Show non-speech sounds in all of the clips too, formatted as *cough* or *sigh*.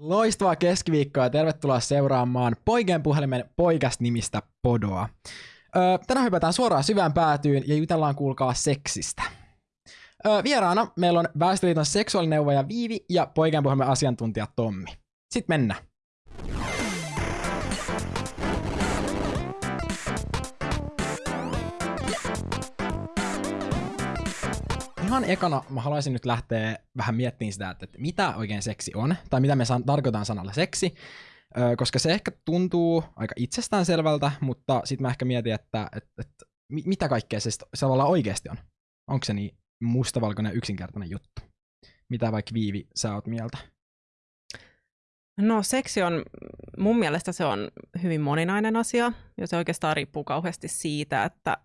Loistavaa keskiviikkoa ja tervetuloa seuraamaan Poikien puhelimen poikas-nimistä podoa. Öö, tänään hypätään suoraan syvään päätyyn ja jutellaan kuulkaa seksistä. Öö, vieraana meillä on Väestöliiton seksuaalineuvoja Viivi ja Poikien puhelimen asiantuntija Tommi. Sitten mennään. Ihan ekana mä haluaisin nyt lähteä vähän miettimään sitä, että, mitä oikein seksi on, tai mitä me san- tarkoitan sanalla seksi, koska se ehkä tuntuu aika itsestäänselvältä, mutta sitten mä ehkä mietin, että, että, että mitä kaikkea se, se tavallaan oikeasti on. Onko se niin mustavalkoinen yksinkertainen juttu? Mitä vaikka Viivi, sä oot mieltä? No seksi on, mun mielestä se on hyvin moninainen asia, ja se oikeastaan riippuu kauheasti siitä, että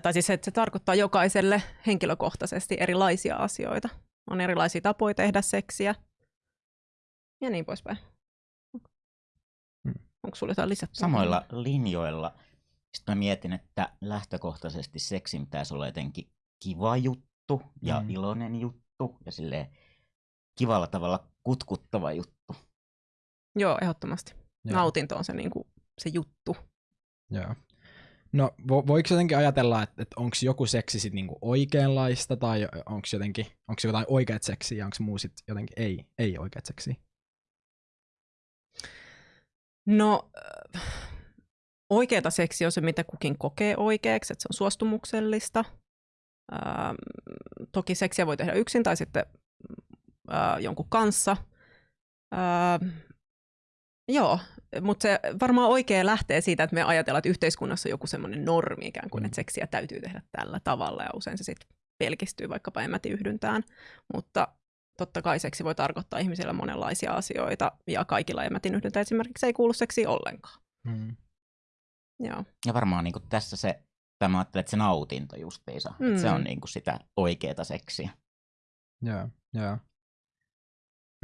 tai siis että se tarkoittaa jokaiselle henkilökohtaisesti erilaisia asioita. On erilaisia tapoja tehdä seksiä ja niin poispäin. Hmm. Onko sulla jotain lisättyä? Samoilla linjoilla. Sitten mä mietin, että lähtökohtaisesti seksin pitäisi olla jotenkin kiva juttu ja hmm. iloinen juttu ja sille kivalla tavalla kutkuttava juttu. Joo, ehdottomasti. Joo. Nautinto on se, niin kuin, se juttu. Joo. No vo, voiko jotenkin ajatella, että, että onko joku seksi sit niinku oikeanlaista tai onko jotenkin, onko jotain oikeat seksiä ja onko muu sit jotenkin ei, ei oikeat seksiä? No oikeata seksi on se, mitä kukin kokee oikeaksi, että se on suostumuksellista. Ähm, toki seksiä voi tehdä yksin tai sitten äh, jonkun kanssa. Äh, joo, mutta se varmaan oikein lähtee siitä, että me ajatellaan, että yhteiskunnassa on joku semmoinen normi ikään kuin, mm. että seksiä täytyy tehdä tällä tavalla ja usein se sitten pelkistyy vaikkapa emätiyhdyntään. Mutta totta kai seksi voi tarkoittaa ihmisillä monenlaisia asioita ja kaikilla emätinyhdyntä esimerkiksi ei kuulu seksi ollenkaan. Mm. Joo. Ja varmaan niin tässä se, tämä mä ajattelen, että se nautinto justiinsa, mm. että se on niin kuin sitä oikeaa seksiä. Joo, joo.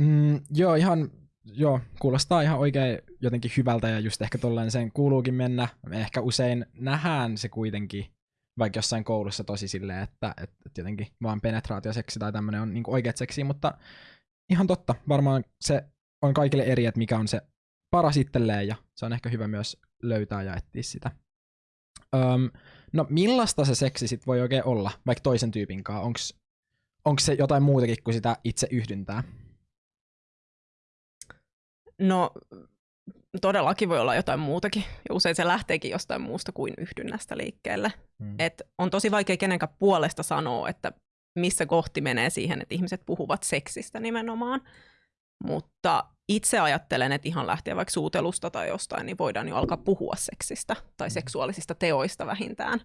Mm, joo, ihan joo, kuulostaa ihan oikein jotenkin hyvältä ja just ehkä tolleen sen kuuluukin mennä. Me ehkä usein nähdään se kuitenkin vaikka jossain koulussa tosi silleen, että, että, että jotenkin vaan penetraatioseksi tai tämmöinen on niin oikeat seksi, mutta ihan totta, varmaan se on kaikille eri, että mikä on se paras itselleen ja se on ehkä hyvä myös löytää ja etsiä sitä. Öm, no millaista se seksi sitten voi oikein olla, vaikka toisen tyypin kanssa? Onko se jotain muutakin kuin sitä itse yhdyntää? No todellakin voi olla jotain muutakin, ja usein se lähteekin jostain muusta kuin yhdynnästä liikkeelle. Hmm. Et on tosi vaikea kenenkään puolesta sanoa, että missä kohti menee siihen, että ihmiset puhuvat seksistä nimenomaan. Mutta itse ajattelen, että ihan lähtien vaikka suutelusta tai jostain, niin voidaan jo alkaa puhua seksistä tai hmm. seksuaalisista teoista vähintään.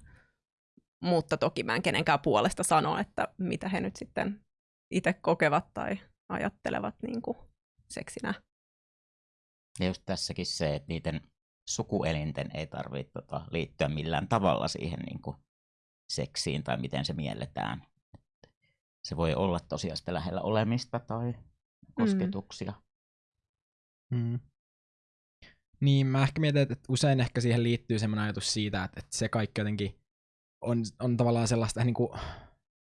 Mutta toki mä en kenenkään puolesta sano, että mitä he nyt sitten itse kokevat tai ajattelevat niin kuin seksinä. Ja just tässäkin se, että niiden sukuelinten ei tarvitse tota, liittyä millään tavalla siihen niin kuin seksiin tai miten se mielletään. Se voi olla tosiaan sitä lähellä olemista tai kosketuksia. Mm. Mm. Niin, mä ehkä mietin, että usein ehkä siihen liittyy semmoinen ajatus siitä, että, että se kaikki jotenkin on, on tavallaan sellaista niin kuin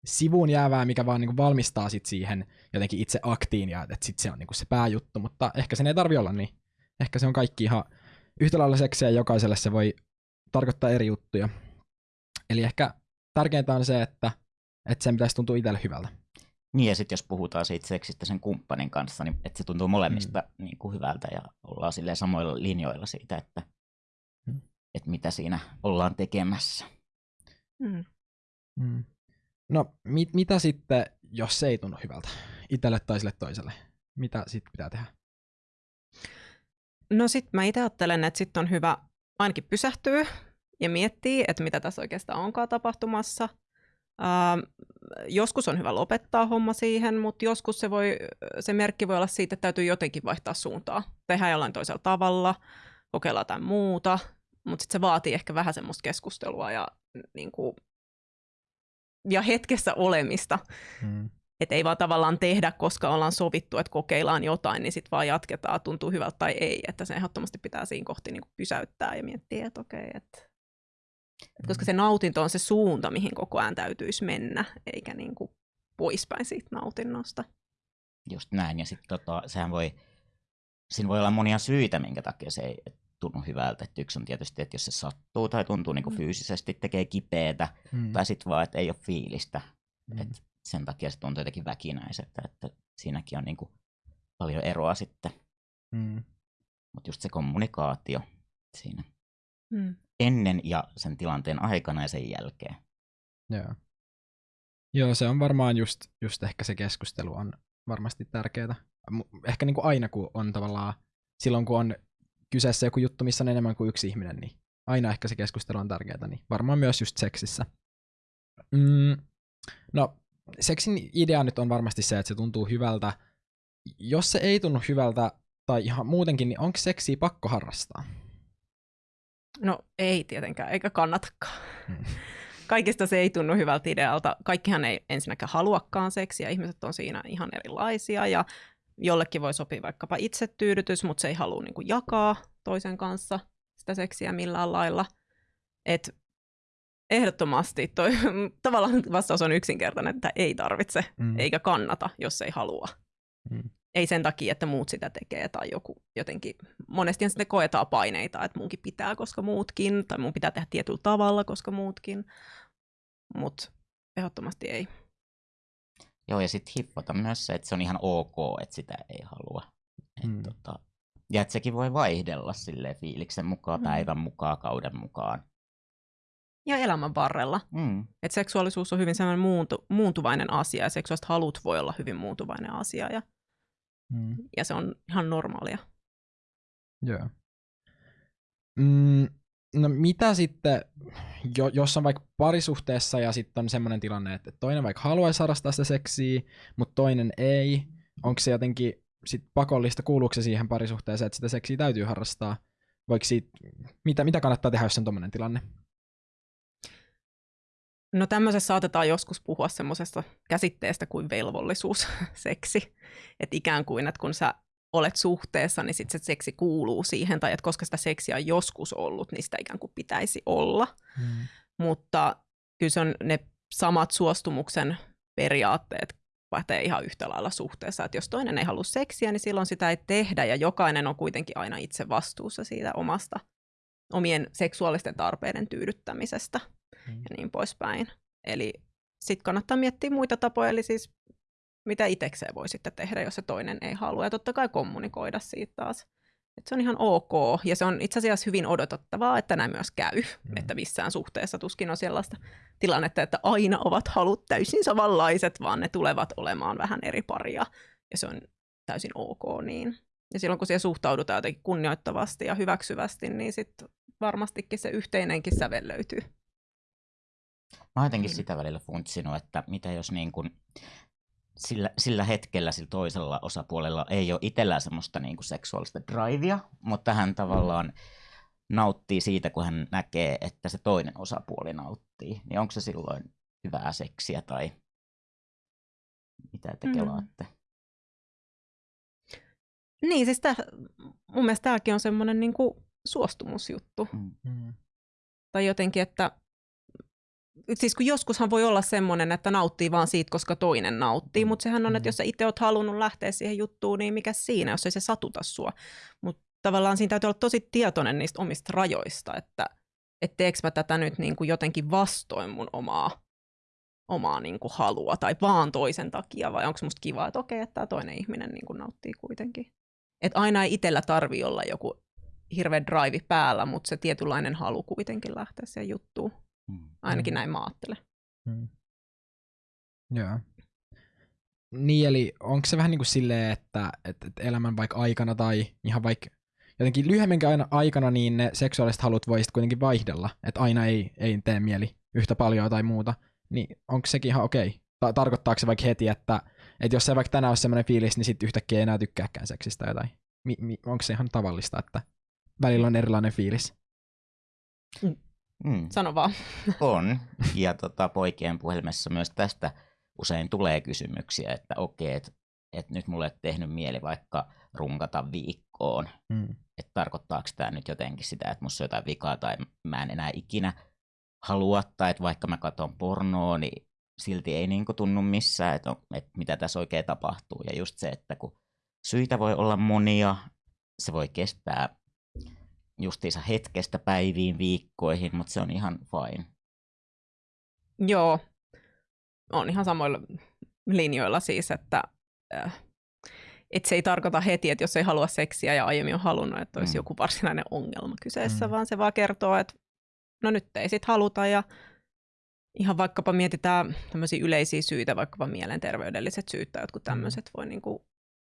sivuun jäävää, mikä vaan niin kuin valmistaa sit siihen jotenkin itse aktiin ja että sit se on niin kuin se pääjuttu, mutta ehkä sen ei tarvi olla niin ehkä se on kaikki ihan yhtä lailla seksiä jokaiselle se voi tarkoittaa eri juttuja. Eli ehkä tärkeintä on se, että, että sen pitäisi tuntua itselle hyvältä. Niin ja sitten jos puhutaan siitä seksistä sen kumppanin kanssa, niin että se tuntuu molemmista mm. niin kuin hyvältä ja ollaan sille samoilla linjoilla siitä, että, mm. että mitä siinä ollaan tekemässä. Mm. Mm. No mit, mitä sitten, jos se ei tunnu hyvältä itselle tai sille toiselle? Mitä sitten pitää tehdä? No sitten mä itse ajattelen, että sitten on hyvä ainakin pysähtyä ja miettiä, että mitä tässä oikeastaan onkaan tapahtumassa. Ähm, joskus on hyvä lopettaa homma siihen, mutta joskus se, voi, se merkki voi olla siitä, että täytyy jotenkin vaihtaa suuntaa. Tehdään jollain toisella tavalla, kokeilla jotain muuta, mutta sitten se vaatii ehkä vähän semmoista keskustelua ja, niin kuin, ja hetkessä olemista. Hmm. Että ei vaan tavallaan tehdä, koska ollaan sovittu, että kokeillaan jotain, niin sitten vaan jatketaan, tuntuu hyvältä tai ei. Että se ehdottomasti pitää siinä kohti niin pysäyttää ja miettiä, että okei, että et koska se nautinto on se suunta, mihin koko ajan täytyisi mennä, eikä niin kuin poispäin siitä nautinnosta. Just näin, ja sitten tota, sehän voi siinä voi olla monia syitä, minkä takia se ei tunnu hyvältä. Et yksi on tietysti, että jos se sattuu tai tuntuu niin kuin Mm. fyysisesti, tekee kipeätä, Mm. tai sitten vaan, että ei ole fiilistä. Mm. Et sen takia se tuntuu jotenkin väkinäiseltä, että siinäkin on niin kuin paljon eroa sitten. Mm. Mutta just se kommunikaatio siinä Mm. Ennen ennen ja sen tilanteen aikana ja sen jälkeen. Joo. Joo, se on varmaan just, just ehkä se keskustelu on varmasti tärkeää. Ehkä niin kuin aina, kun on tavallaan, silloin kun on kyseessä joku juttu, missä on enemmän kuin yksi ihminen, niin aina ehkä se keskustelu on tärkeää, niin varmaan myös just seksissä. Mm, no, seksin idea nyt on varmasti se, että se tuntuu hyvältä. Jos se ei tunnu hyvältä, tai ihan muutenkin, niin onko seksiä pakko harrastaa? No ei tietenkään, eikä kannatakaan. Mm. *laughs* Kaikista se ei tunnu hyvältä idealta. Kaikkihan ei ensinnäkään haluakaan seksiä, ihmiset on siinä ihan erilaisia ja jollekin voi sopia vaikkapa itsetyydytys, mutta se ei halua niin kuin jakaa toisen kanssa sitä seksiä millään lailla. Et ehdottomasti toi, *laughs* tavallaan vastaus on yksinkertainen, että ei tarvitse Mm. eikä kannata, jos ei halua. Mm. Ei sen takia, että muut sitä tekee tai joku jotenkin, monesti sitten koetaan paineita, että munkin pitää, koska muutkin, tai mun pitää tehdä tietyllä tavalla, koska muutkin, mutta ehdottomasti ei. Joo, ja sitten hiffata myös se, että se on ihan ok, että sitä ei halua. Et Mm. tota, ja että sekin voi vaihdella sille fiiliksen mukaan, Mm. päivän mukaan, kauden mukaan. Ja elämän varrella. Mm. Et seksuaalisuus on hyvin sellainen muuntu, muuntuvainen asia, ja seksuaaliset halut voi olla hyvin muuntuvainen asia, ja, Mm. ja se on ihan normaalia. Joo. Mm, no mitä sitten, jo, jos on vaikka parisuhteessa ja sitten on semmoinen tilanne, että toinen vaikka haluaisi harrastaa sitä seksiä, mutta toinen ei, onko se jotenkin sit pakollista, kuuluuko se siihen parisuhteeseen, että sitä seksiä täytyy harrastaa? Voiko siitä, mitä, mitä kannattaa tehdä, jos on tommonen tilanne? No tämmöisessä saatetaan joskus puhua semmoisesta käsitteestä kuin velvollisuus *laughs* seksi. Että ikään kuin, että kun sä olet suhteessa, niin sitten se seksi kuuluu siihen, tai että koska sitä seksiä on joskus ollut, niin sitä ikään kuin pitäisi olla. Mm. Mutta kyllä se on ne samat suostumuksen periaatteet pätee ihan yhtä lailla suhteessa. Että jos toinen ei halua seksiä, niin silloin sitä ei tehdä, ja jokainen on kuitenkin aina itse vastuussa siitä omasta, omien seksuaalisten tarpeiden tyydyttämisestä Mm. ja niin poispäin. Eli sitten kannattaa miettiä muita tapoja, eli siis mitä itsekseen voi sitten tehdä, jos se toinen ei halua. Ja totta kai kommunikoida siitä taas. Et se on ihan ok, ja se on itse asiassa hyvin odotettavaa, että näin myös käy, Mm. että missään suhteessa tuskin on sellaista tilannetta, että aina ovat halut täysin samanlaiset, vaan ne tulevat olemaan vähän eri paria, ja se on täysin ok niin. Ja silloin kun siihen suhtaudutaan jotenkin kunnioittavasti ja hyväksyvästi, niin sitten varmastikin se yhteinenkin sävel löytyy. Mä oon jotenkin Mm. sitä välillä funtsinut, että mitä jos niin kun sillä, sillä hetkellä sillä toisella osapuolella ei ole itsellään semmoista niin kuin seksuaalista drivea, mutta hän tavallaan nauttii siitä, kun hän näkee, että se toinen osapuoli nauttii. Niin onko se silloin hyvää seksiä tai mitä te Mm. kelaatte? Niin, siis tää, mun mielestä tämäkin on semmoinen niin suostumusjuttu. Mm. Mm. Tai jotenkin, että siis kun joskushan voi olla semmoinen, että nauttii vaan siitä, koska toinen nauttii, Mm. mutta sehän on, että Mm. jos sä itse oot halunnut lähteä siihen juttuun, niin mikä siinä, jos ei se satuta sua. Mutta tavallaan siinä täytyy olla tosi tietoinen niistä omista rajoista, että et teekö mä tätä nyt niin kuin jotenkin vastoin mun omaa, omaa niin kuin halua tai vaan toisen takia, vai onko musta kiva, että okei, että tämä toinen ihminen niin kuin nauttii kuitenkin. Et aina ei itsellä tarvi olla joku hirveä drive päällä, mutta se tietynlainen halu kuitenkin lähteä siihen juttuun. Mm. Ainakin Mm. näin mä ajattelen. Mm. Joo. Niin, eli onko se vähän niin kuin silleen, että, että, että elämän vaikka aikana tai ihan vaikka jotenkin lyhyemmänkin aikana, niin ne seksuaaliset halut voi sitten kuitenkin vaihdella, että aina ei, ei tee mieli yhtä paljon tai muuta, niin onko sekin ihan okei? Ta- tarkoittaako se vaikka heti, että, että jos se vaikka tänään olisi semmoinen fiilis, niin sitten yhtäkkiä ei enää tykkääkään seksistä tai jotain? Mi- mi- onko se ihan tavallista, että välillä on erilainen fiilis? Mm. Sano vaan. On. *laughs* Ja tota, poikien puhelimessa myös tästä usein tulee kysymyksiä, että okei, että et nyt mulle ei tehnyt mieli vaikka runkata viikkoon. Mm. Että tarkoittaako tämä nyt jotenkin sitä, että musta on jotain vikaa tai mä en enää ikinä halua, tai että vaikka mä katson pornoa, niin silti ei niinku tunnu missään, että, on, että mitä tässä oikein tapahtuu. Ja just se, että kun syitä voi olla monia, se voi kestää justiinsa hetkestä päiviin, viikkoihin, mutta se on ihan fine. Joo, on ihan samoilla linjoilla siis, että äh, et se ei tarkoita heti, että jos ei halua seksiä ja aiemmin on halunnut, että olisi mm. joku varsinainen ongelma kyseessä, mm. vaan se vaan kertoo, että no nyt ei sit haluta ja ihan vaikkapa mietitään tämmöisiä yleisiä syitä, vaikkapa mielenterveydelliset syyt tai jotkut tämmöiset mm. voi niinku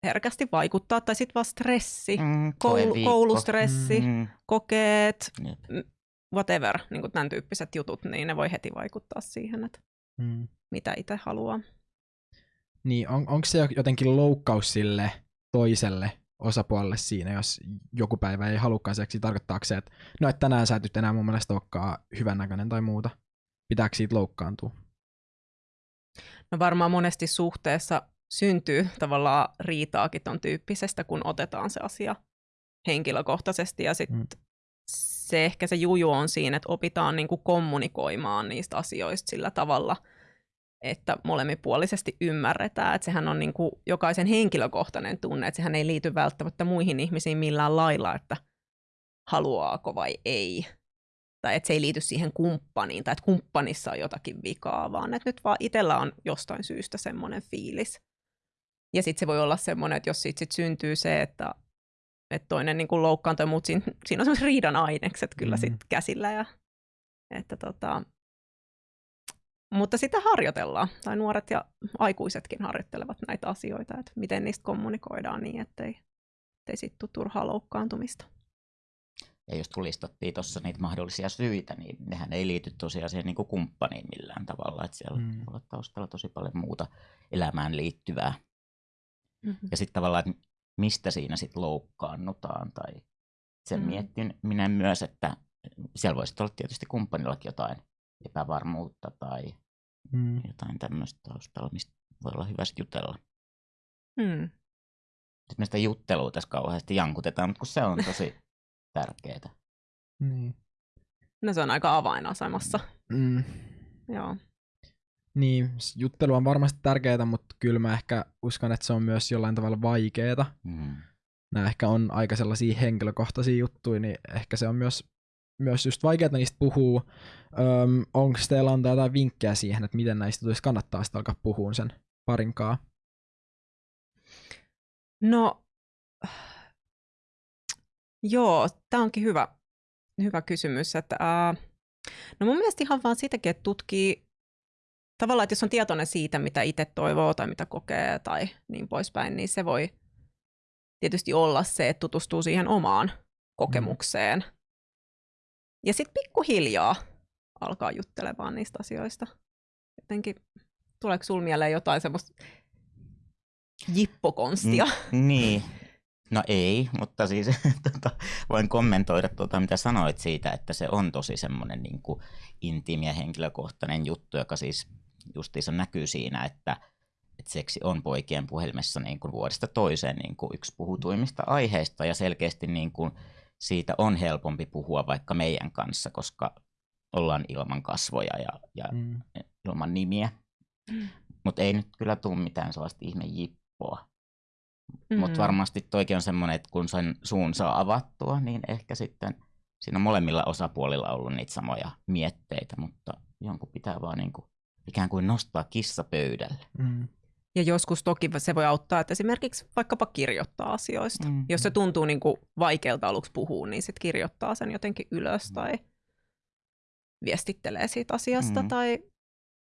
herkästi vaikuttaa, tai sitten vaan stressi, mm, koulu, koulustressi, mm. kokeet, yep. whatever, niin kuin tämän tyyppiset jutut, niin ne voi heti vaikuttaa siihen, että mm. mitä itse haluaa. Niin, on, onko se jotenkin loukkaus sille toiselle osapuolelle siinä, jos joku päivä ei halukkaan seksi, tarkoittaako se, että no, että tänään sä et enää mun mielestä olekaan hyvännäköinen tai muuta? Pitääkö siitä loukkaantua? No varmaan monesti suhteessa syntyy tavallaan riitaakin ton tyyppisestä, kun otetaan se asia henkilökohtaisesti ja sitten mm. se ehkä se juju on siinä, että opitaan niinku kommunikoimaan niistä asioista sillä tavalla, että molemminpuolisesti ymmärretään, että sehän on niinku jokaisen henkilökohtainen tunne, että sehän ei liity välttämättä muihin ihmisiin millään lailla, että haluaako vai ei. Tai että se ei liity siihen kumppaniin, tai että kumppanissa on jotakin vikaa, vaan että nyt vaan itsellä on jostain syystä semmoinen fiilis. Ja sitten se voi olla semmoinen, että jos siitä sit syntyy se, että, että toinen niin kuin loukkaantuu, mutta siinä, siinä on semmoiset riidan ainekset kyllä mm. sitten käsillä. Ja, että tota, mutta sitä harjoitellaan, tai nuoret ja aikuisetkin harjoittelevat näitä asioita, että miten niistä kommunikoidaan niin, ettei, ettei sitten tule turhaa loukkaantumista. Ja jos tulistattiin tuossa niitä mahdollisia syitä, niin nehän ei liity tosiaan siihen niin kuin kumppaniin millään tavalla. Että siellä mm. on taustalla tosi paljon muuta elämään liittyvää. Mm-hmm. Ja sitten tavallaan, että mistä siinä sitten loukkaannutaan. Tai sen mm-hmm. miettin minä myös, että siellä voisi olla tietysti kumppanillakin jotain epävarmuutta tai mm. jotain tämmöistä taustalla, mistä voi olla hyvä jutella. Mm. Sitten me sitä juttelua tässä kauheasti jankutetaan, mutta kun se on tosi *laughs* tärkeää. Niin. No se on aika avainasemassa. Mm. Joo. Niin, juttelu on varmasti tärkeää, mutta kyllä mä ehkä uskon, että se on myös jollain tavalla vaikeaa. Mm. Nämä ehkä on aika sellaisia henkilökohtaisia juttuja, niin ehkä se on myös, myös just vaikeaa niistä puhua. Öm, onko teillä antaa jotain vinkkejä siihen, että miten näistä tulisi kannattaa sitten alkaa puhua sen parinkaa? No, joo, tämä onkin hyvä, hyvä kysymys. Että, uh, no mun mielestä ihan vaan sitäkin, että tutkii tavallaan, että jos on tietoinen siitä, mitä itse toivoo tai mitä kokee tai niin poispäin, niin se voi tietysti olla se, että tutustuu siihen omaan kokemukseen. Mm. Ja sitten pikkuhiljaa alkaa juttelemaan niistä asioista. Jotenkin, tuleeko sinulla mieleen jotain semmoista jippokonstia? Mm, niin, No ei, mutta siis *laughs* tota, voin kommentoida tuota, mitä sanoit siitä, että se on tosi semmoinen niin intiimi ja henkilökohtainen juttu, joka siis justiinsa näkyy siinä, että, että seksi on poikien puhelimessa niin kuin vuodesta toiseen niin kuin yksi puhutuimmista aiheista ja selkeästi niin kuin siitä on helpompi puhua vaikka meidän kanssa, koska ollaan ilman kasvoja ja, ja mm. ilman nimiä. Mm. Mutta ei nyt kyllä tule mitään sellaista ihme jippoa. Mm. Mutta varmasti toikin on semmoinen, että kun sen suun saa avattua, niin ehkä sitten siinä on molemmilla osapuolilla ollut niitä samoja mietteitä, mutta jonkun pitää vaan niin kuin ikään kuin nostaa kissa pöydälle. Mm. Ja joskus toki se voi auttaa, että esimerkiksi vaikkapa kirjoittaa asioista. Mm. Jos se tuntuu niin kuin vaikealta aluksi puhua, niin sitten kirjoittaa sen jotenkin ylös mm. tai viestittelee siitä asiasta mm. tai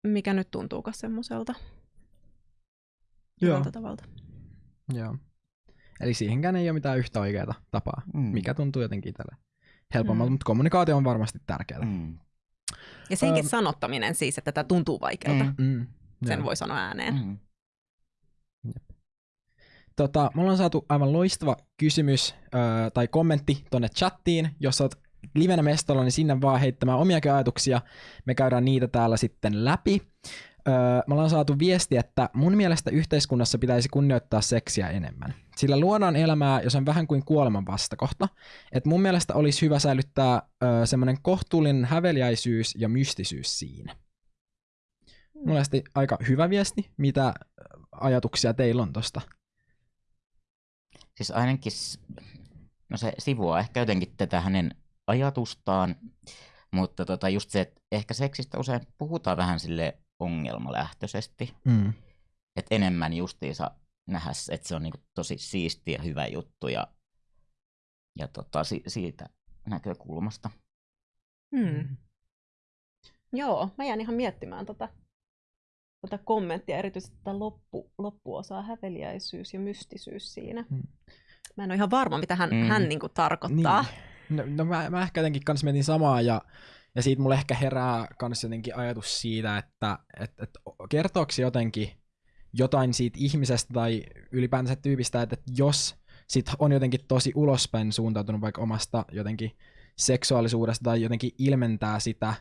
mikä nyt tuntuukaan semmoiselta Joo. tavalta. Joo. Eli siihenkään ei ole mitään yhtä oikeaa tapaa, mm. mikä tuntuu jotenkin itselle helpommalta, mm. mutta kommunikaatio on varmasti tärkeää. Mm. Ja senkin um, sanottaminen siis, että tämä tuntuu vaikealta. Mm, mm, Sen joo. voi sanoa ääneen. Mm. Tota, mulla on saatu aivan loistava kysymys äh, tai kommentti tonne chattiin. Jos olet livenä mestolla, niin sinne vaan heittämään omiakin ajatuksia. Me käydään niitä täällä sitten läpi. Öö, me ollaan saatu viesti, että mun mielestä yhteiskunnassa pitäisi kunnioittaa seksiä enemmän. Sillä luodaan elämää, jos on vähän kuin kuoleman vastakohta. Et mun mielestä olisi hyvä säilyttää semmoinen kohtuullinen häveliäisyys ja mystisyys siinä. Mun mielestä aika hyvä viesti. Mitä ajatuksia teillä on tosta? Siis ainakin no se sivuaa ehkä jotenkin tätä hänen ajatustaan, mutta tota just se, että ehkä seksistä usein puhutaan vähän sille ongelmalähtöisesti, Mm. että enemmän justiinsa nähdä, se, että se on niinku tosi siisti ja hyvä juttu ja, ja tota, si, siitä näkökulmasta. Hmm. Joo, mä jään ihan miettimään tota, tota kommenttia, erityisesti tätä loppu, loppuosaa, häveliäisyys ja mystisyys siinä. Hmm. Mä en ole ihan varma, mitä hän, Mm. hän niinku tarkoittaa. Niin. No, no mä, mä ehkä jotenkin kans mietin samaa ja, ja siitä mulle ehkä herää kans jotenkin ajatus siitä, että et, et kertooko se jotenkin jotain siitä ihmisestä tai ylipäänsä tyypistä, että, jos sit on jotenkin tosi ulospäin suuntautunut vaikka omasta jotenkin seksuaalisuudesta tai jotenkin ilmentää sitä,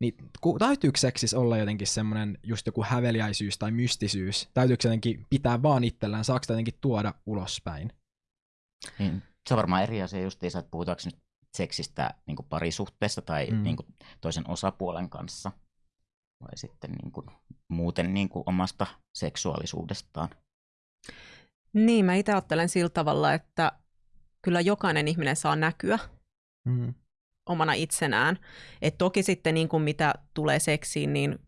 niin täytyykö seksissä olla jotenkin semmoinen just joku häveliäisyys tai mystisyys? Täytyykö jotenkin pitää vaan itsellään? Saako jotenkin tuoda ulospäin? Niin, se on varmaan eri asia justiinsa, että puhutaanko nyt seksistä niin parisuhteessa tai Mm. niin toisen osapuolen kanssa vai sitten niin kuin muuten niin kuin omasta seksuaalisuudestaan. Niin, mä itse ajattelen sillä tavalla, että kyllä jokainen ihminen saa näkyä Mm. omana itsenään. Et toki sitten niin kuin mitä tulee seksiin, niin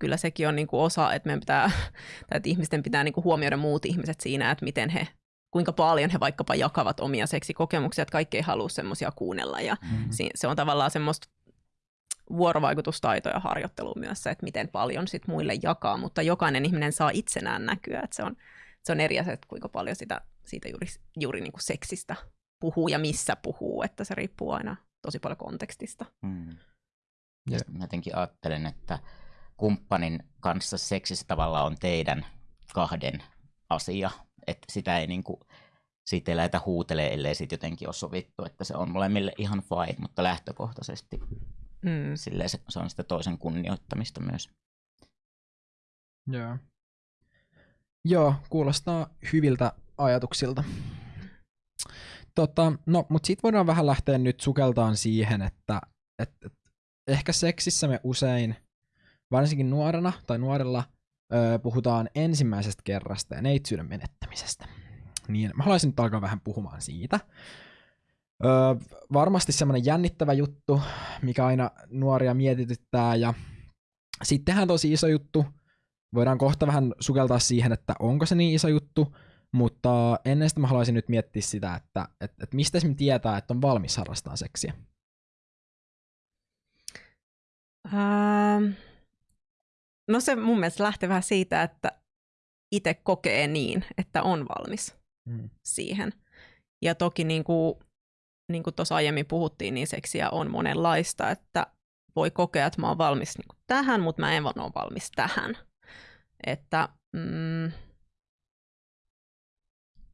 kyllä sekin on niin kuin osa, että meidän pitää, *laughs* tai että ihmisten pitää niin kuin huomioida muut ihmiset siinä, että miten he, kuinka paljon he vaikkapa jakavat omia seksikokemuksia, että kaikki ei halua semmoisia kuunnella. Ja Mm. si- se on tavallaan semmoista vuorovaikutustaitoja harjoittelua myös se, että miten paljon sit muille jakaa, mutta jokainen ihminen saa itsenään näkyä, että se on, se on eri asia, että kuinka paljon sitä, siitä juuri, juuri niin kuin seksistä puhuu ja missä puhuu, että se riippuu aina tosi paljon kontekstista. Mm. Ja mä jotenkin ajattelen, että kumppanin kanssa seksissä tavallaan on teidän kahden asia, että sitä ei niinku, siitä ei lähdetä huutelee, ellei siitä jotenkin ole sovittu, että se on molemmille ihan fine, mutta lähtökohtaisesti Mm. silleen se, se on sitä toisen kunnioittamista myös. Joo. Joo, kuulostaa hyviltä ajatuksilta. Tota, no, mutta sitten voidaan vähän lähteä nyt sukeltaan siihen, että et, et, ehkä seksissä me usein, varsinkin nuorena tai nuorella, ö, puhutaan ensimmäisestä kerrasta ja neitsyyden menettämisestä. Niin mä haluaisin nyt alkaa vähän puhumaan siitä. Ö, varmasti semmoinen jännittävä juttu, mikä aina nuoria mietityttää ja sittenhän tosi iso juttu, voidaan kohta vähän sukeltaa siihen, että onko se niin iso juttu, mutta ennen sitä mä haluaisin nyt miettiä sitä, että et, et mistä me tietää, että on valmis harrastamaan seksiä. Ähm, no se mun mielestä lähtee vähän siitä, että itse kokee niin, että on valmis Mm. siihen. Ja toki niin kuin, niin kuin tuossa aiemmin puhuttiin, niin seksiä on monenlaista, että voi kokea, että mä oon valmis niin kuin tähän, mutta mä en ole valmis tähän. Että, mm,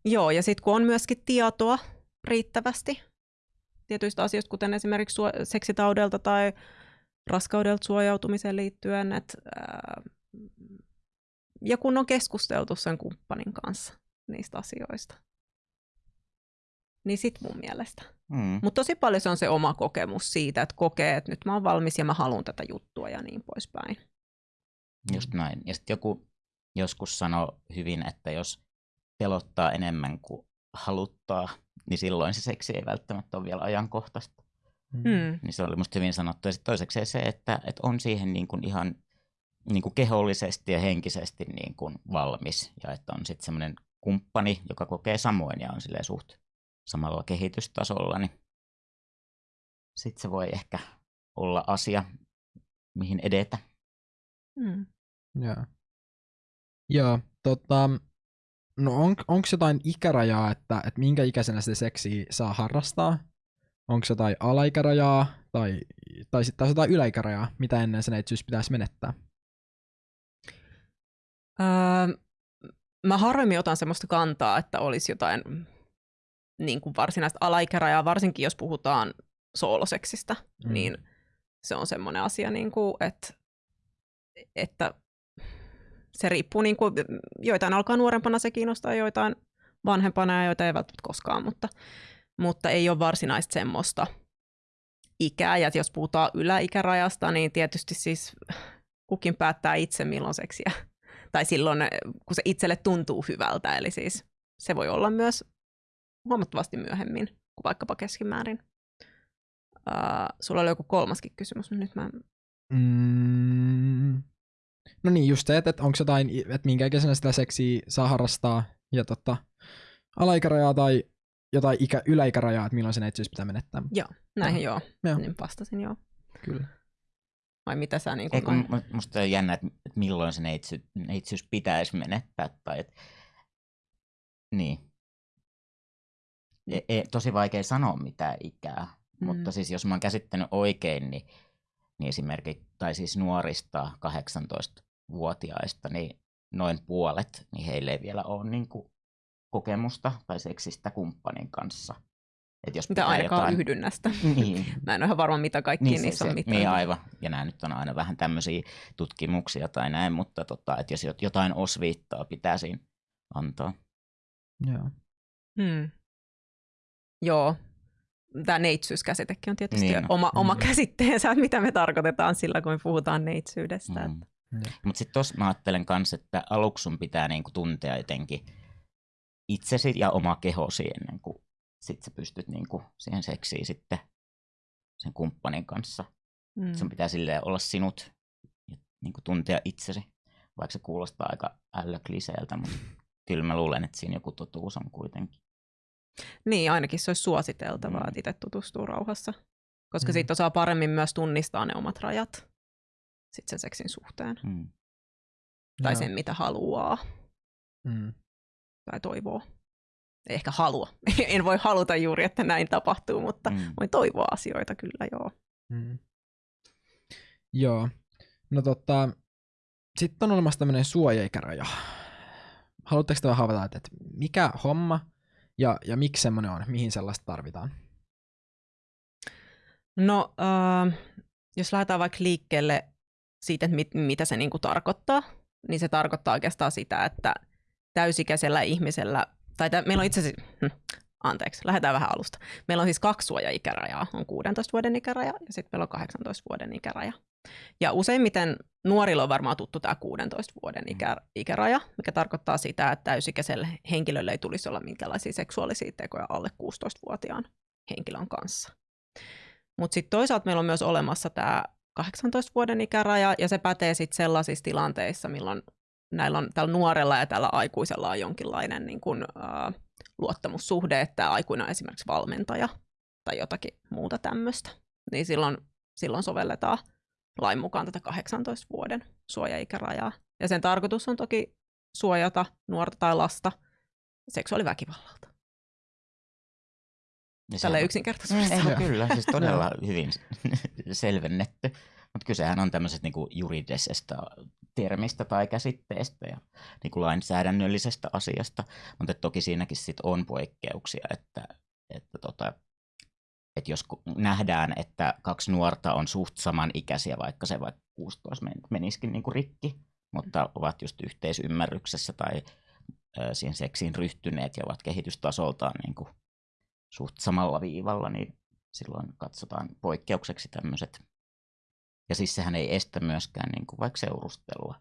joo, ja sitten kun on myöskin tietoa riittävästi tietyistä asioista, kuten esimerkiksi suo- seksitaudelta tai raskaudelta suojautumiseen liittyen, että, ää, ja kun on keskusteltu sen kumppanin kanssa niistä asioista. Niin sit mun mielestä. Mm. Mutta tosi paljon se on se oma kokemus siitä, että kokee, että nyt mä oon valmis ja mä haluan tätä juttua ja niin poispäin. Just näin. Ja sitten joku joskus sanoi hyvin, että jos pelottaa enemmän kuin haluttaa, niin silloin se seksi ei välttämättä ole vielä ajankohtaista. Mm. Niin se oli musta hyvin sanottu. Ja sitten toiseksi se, että, että on siihen niin kuin ihan niin kuin kehollisesti ja henkisesti niin kuin valmis. Ja että on sitten semmoinen kumppani, joka kokee samoin ja on silleen suht samalla kehitystasolla, niin sitten se voi ehkä olla asia, mihin edetä. Mm. Joo. Joo, tota, no on, onko jotain ikärajaa, että, että minkä ikäisenä sitä seksiä saa harrastaa? Onko jotain alaikärajaa tai, tai sitten taas jotain yläikärajaa, mitä ennen sen neitsyys pitäisi menettää? Öö, mä harvemmin otan semmoista kantaa, että olisi jotain niin kuin varsinaista alaikärajaa, varsinkin jos puhutaan sooloseksistä, Mm. niin se on semmoinen asia, niin kuin, että, että se riippuu, niin kuin, joitain alkaa nuorempana se kiinnostaa, joitain vanhempana ja joita ei välttämättä koskaan, mutta, mutta ei ole varsinaista semmoista ikää. Ja jos puhutaan yläikärajasta, niin tietysti siis kukin päättää itse milloin seksiä. Tai silloin, kun se itselle tuntuu hyvältä. Eli siis se voi olla myös huomattavasti myöhemmin kuin vaikkapa keskimäärin. Uh, sulla oli joku kolmaskin kysymys, mutta nyt mä... Mm. No niin, just se, että, että onko jotain, että minkä ikäisenä sitä seksiä saa harrastaa ja tota, alaikärajaa tai jotain ikä, yläikärajaa, että milloin se neitsyys pitää menettää. Joo, näihin joo. Joo. Niin vastasin joo. Kyllä. Vai mitä sä niin Ei, kuin... kun mu- musta on jännä, että että milloin se neitsy, neitsyys pitäisi menettää. Tai et, niin. E, e, tosi vaikea sanoa mitä ikää, mm. mutta siis jos mä oon käsittänyt oikein, niin, niin esimerkiksi, tai siis nuorista 18-vuotiaista, niin noin puolet, niin heille ei vielä ole niin kuin kokemusta tai seksistä kumppanin kanssa. Et jos Mitä ainakaan jotain... yhdynnästä. *laughs* Niin, *laughs* Mä en ole ihan varma, mitä kaikki niin, niissä se, on mitään. niin aivan. Ja nämä nyt on aina vähän tämmöisiä tutkimuksia tai näin, mutta tota, että jos jot- jotain osviittaa pitää siinä antaa. Joo. Hmm. Joo. Tämä neitsyyskäsitekin on tietysti Niin oma, oma Mm. käsitteensä, että *laughs* mitä me tarkoitetaan sillä, kun me puhutaan neitsyydestä. Mm. Mutta sitten tuossa mä ajattelen kanssa, että aluksi sun pitää niinku tuntea jotenkin itsesi ja oma kehosi ennen kuin sit sä pystyt niinku siihen seksiin sitten sen kumppanin kanssa. Mm. Sun pitää silleen olla sinut ja niinku tuntea itsesi, vaikka se kuulostaa aika ällökliseeltä, mutta kyllä mä luulen, että siinä joku totuus on kuitenkin. Niin, ainakin se olisi suositeltavaa, Mm. että itse tutustuu rauhassa. Koska Mm. siitä osaa paremmin myös tunnistaa ne omat rajat sit sen seksin suhteen. Mm. Tai Joo. sen, mitä haluaa Mm. tai toivoo. Ei ehkä halua. *laughs* en voi haluta juuri, että näin tapahtuu, mutta Mm. voin toivoa asioita kyllä, joo. Mm. Joo. No tota, sitten on olemassa tämmöinen suojaikäraja. Haluatteko te vähän havata, että, että mikä homma ja, ja miksi semmoinen on, mihin sellaista tarvitaan? No, äh, jos lähdetään vaikka liikkeelle siitä, että mit, mitä se niinku tarkoittaa, niin se tarkoittaa oikeastaan sitä, että täysikäisellä ihmisellä, tai tä, meillä on itse asiassa, hm, anteeksi, lähdetään vähän alusta. Meillä on siis kaksi suojaikärajaa, on 16 vuoden ikäraja ja sitten meillä on 18 vuoden ikäraja. Ja useimmiten nuorilla on varmaan tuttu tämä 16 vuoden ikä, ikäraja, mikä tarkoittaa sitä, että täysikäiselle henkilölle ei tulisi olla minkälaisia seksuaalisia tekoja alle 16-vuotiaan henkilön kanssa. Mutta sitten toisaalta meillä on myös olemassa tämä 18 vuoden ikäraja, ja se pätee sitten sellaisissa tilanteissa, milloin näillä on, tällä nuorella ja tällä aikuisella on jonkinlainen niin kun, ää, luottamussuhde, että tämä aikuinen on esimerkiksi valmentaja tai jotakin muuta tämmöistä. Niin silloin, silloin sovelletaan lain mukaan tätä 18 vuoden suojaikärajaa. Ja sen tarkoitus on toki suojata nuorta tai lasta seksuaaliväkivallalta. Ja Tällä yksinkertaisesti. Mm, kyllä, siis todella hyvin *laughs* selvennetty. Mutta kysehän on tämmöisestä niinku juridisesta termistä tai käsitteestä ja niinku lainsäädännöllisestä asiasta, mutta toki siinäkin sit on poikkeuksia, että, että, tota, että jos nähdään, että kaksi nuorta on suht samanikäisiä, vaikka se vaikka 16 men- menisikin niinku rikki, mutta ovat just yhteisymmärryksessä tai siihen seksiin ryhtyneet ja ovat kehitystasoltaan niinku suht samalla viivalla, niin silloin katsotaan poikkeukseksi tämmöiset. Ja siis sehän ei estä myöskään niin kuin vaikka seurustelua.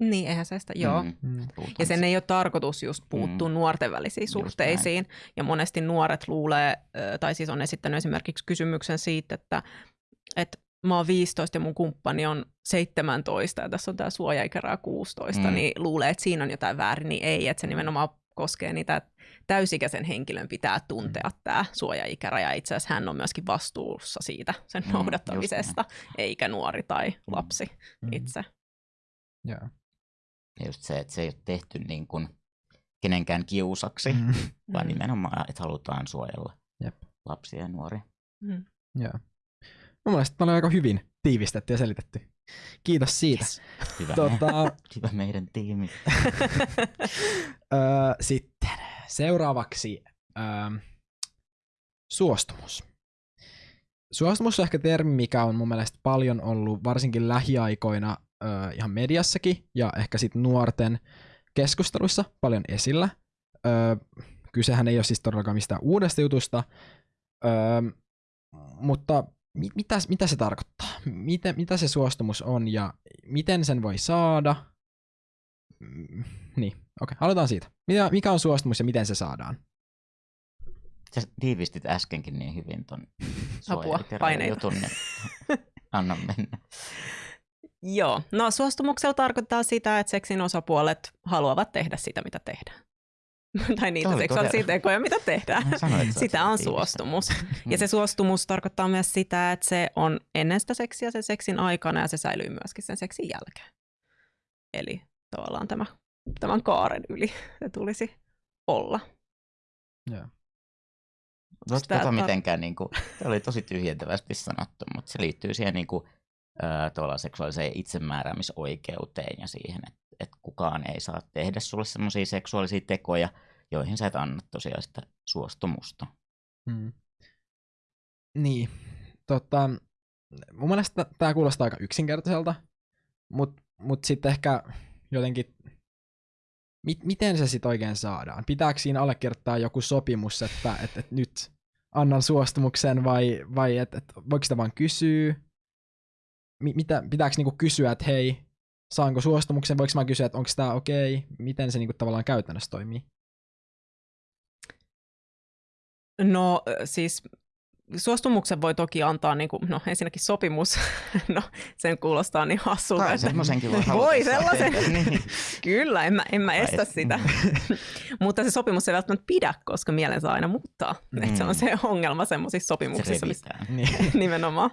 Niin, eihän se sitä, joo. Mm, Mm. Ja sen ei ole tarkoitus just puuttua mm. nuorten välisiin suhteisiin. Ja monesti nuoret luulee, tai siis on esittänyt esimerkiksi kysymyksen siitä, että, että mä oon 15 ja mun kumppani on 17 ja tässä on tämä suojaikärää 16, Mm. mm. niin luulee, että siinä on jotain väärin, niin ei, että se nimenomaan koskee niitä, että täysikäisen henkilön pitää tuntea mm. tämä suojaikäraja. Itse asiassa hän on myöskin vastuussa siitä sen Mm, mm, noudattamisesta, eikä nuori tai Mm. lapsi Mm. itse. Joo. Ja just se, että se ei ole tehty niin kuin kenenkään kiusaksi, mm. *laughs* Vaan Mm. nimenomaan, että halutaan suojella Jep. lapsia ja nuoria. Mm. Joo. Mun mielestä tämä oli aika hyvin tiivistetty ja selitetty. Kiitos siitä. Yes. Hyvä, Tota, *laughs* hyvä meidän tiimi. *laughs* sitten seuraavaksi öö, suostumus. Suostumus on ehkä termi, mikä on mun mielestä paljon ollut varsinkin lähiaikoina öö, ihan mediassakin ja ehkä sitten nuorten keskusteluissa paljon esillä. Öö, kysehän ei ole siis todellakaan mistään uudesta jutusta, öö, mutta mi- mitä, mitä se tarkoittaa? Miten, mitä se suostumus on ja miten sen voi saada? Mm, Niin, okei, aloitetaan siitä. Mikä, mikä on suostumus ja miten se saadaan? Sä tiivistit äskenkin niin hyvin ton Apua, paineita. jutun, anna mennä. *laughs* Joo, no suostumuksella tarkoittaa sitä, että seksin osapuolet haluavat tehdä sitä, mitä tehdään. *laughs* tai niitä seksuaalisia todella- tekoja, mitä tehdään. Sanoin, Sitä on suostumus. Mm. Ja se suostumus tarkoittaa myös sitä, että se on ennen sitä seksiä, sen seksin aikana ja se säilyy myöskin sen seksin jälkeen. Eli tavallaan tämä, tämän kaaren yli se tulisi olla. Joo. Tota tar- mitenkään, niin kuin, tämä oli tosi tyhjentävästi sanottu, mutta se liittyy siihen niin kuin, tavallaan seksuaaliseen itsemääräämisoikeuteen ja siihen, että, että kukaan ei saa tehdä sulle sellaisia seksuaalisia tekoja, joihin sä et anna tosiaan sitä suostumusta. Mm. Niin. Tota, mun mielestä tämä kuulostaa aika yksinkertaiselta, mutta mut sitten ehkä jotenkin, mit, miten se sitten oikein saadaan? Pitääkö siinä allekirjoittaa joku sopimus, että et, et nyt annan suostumuksen vai, vai että et, voiko sitä vaan kysyä? Mi, mitä, pitääkö niinku kysyä, että hei, saanko suostumuksen? Voiko mä kysyä, että onko tämä okei? Okay? Miten se niinku tavallaan käytännössä toimii? No siis suostumuksen voi toki antaa, niin kuin, no ensinnäkin sopimus, *laughs* no sen kuulostaa niin hassulta. Tai että- semmoisenkin voi Voi sellaisen. *laughs* niin. Kyllä, en mä, en mä estä et- sitä. *laughs* Mutta se sopimus ei välttämättä pidä, koska mielen saa aina muuttaa. Mm. Et se on Mm. se ongelma semmoisissa Se sopimuksissa, missä revitään. Niin. nimenomaan.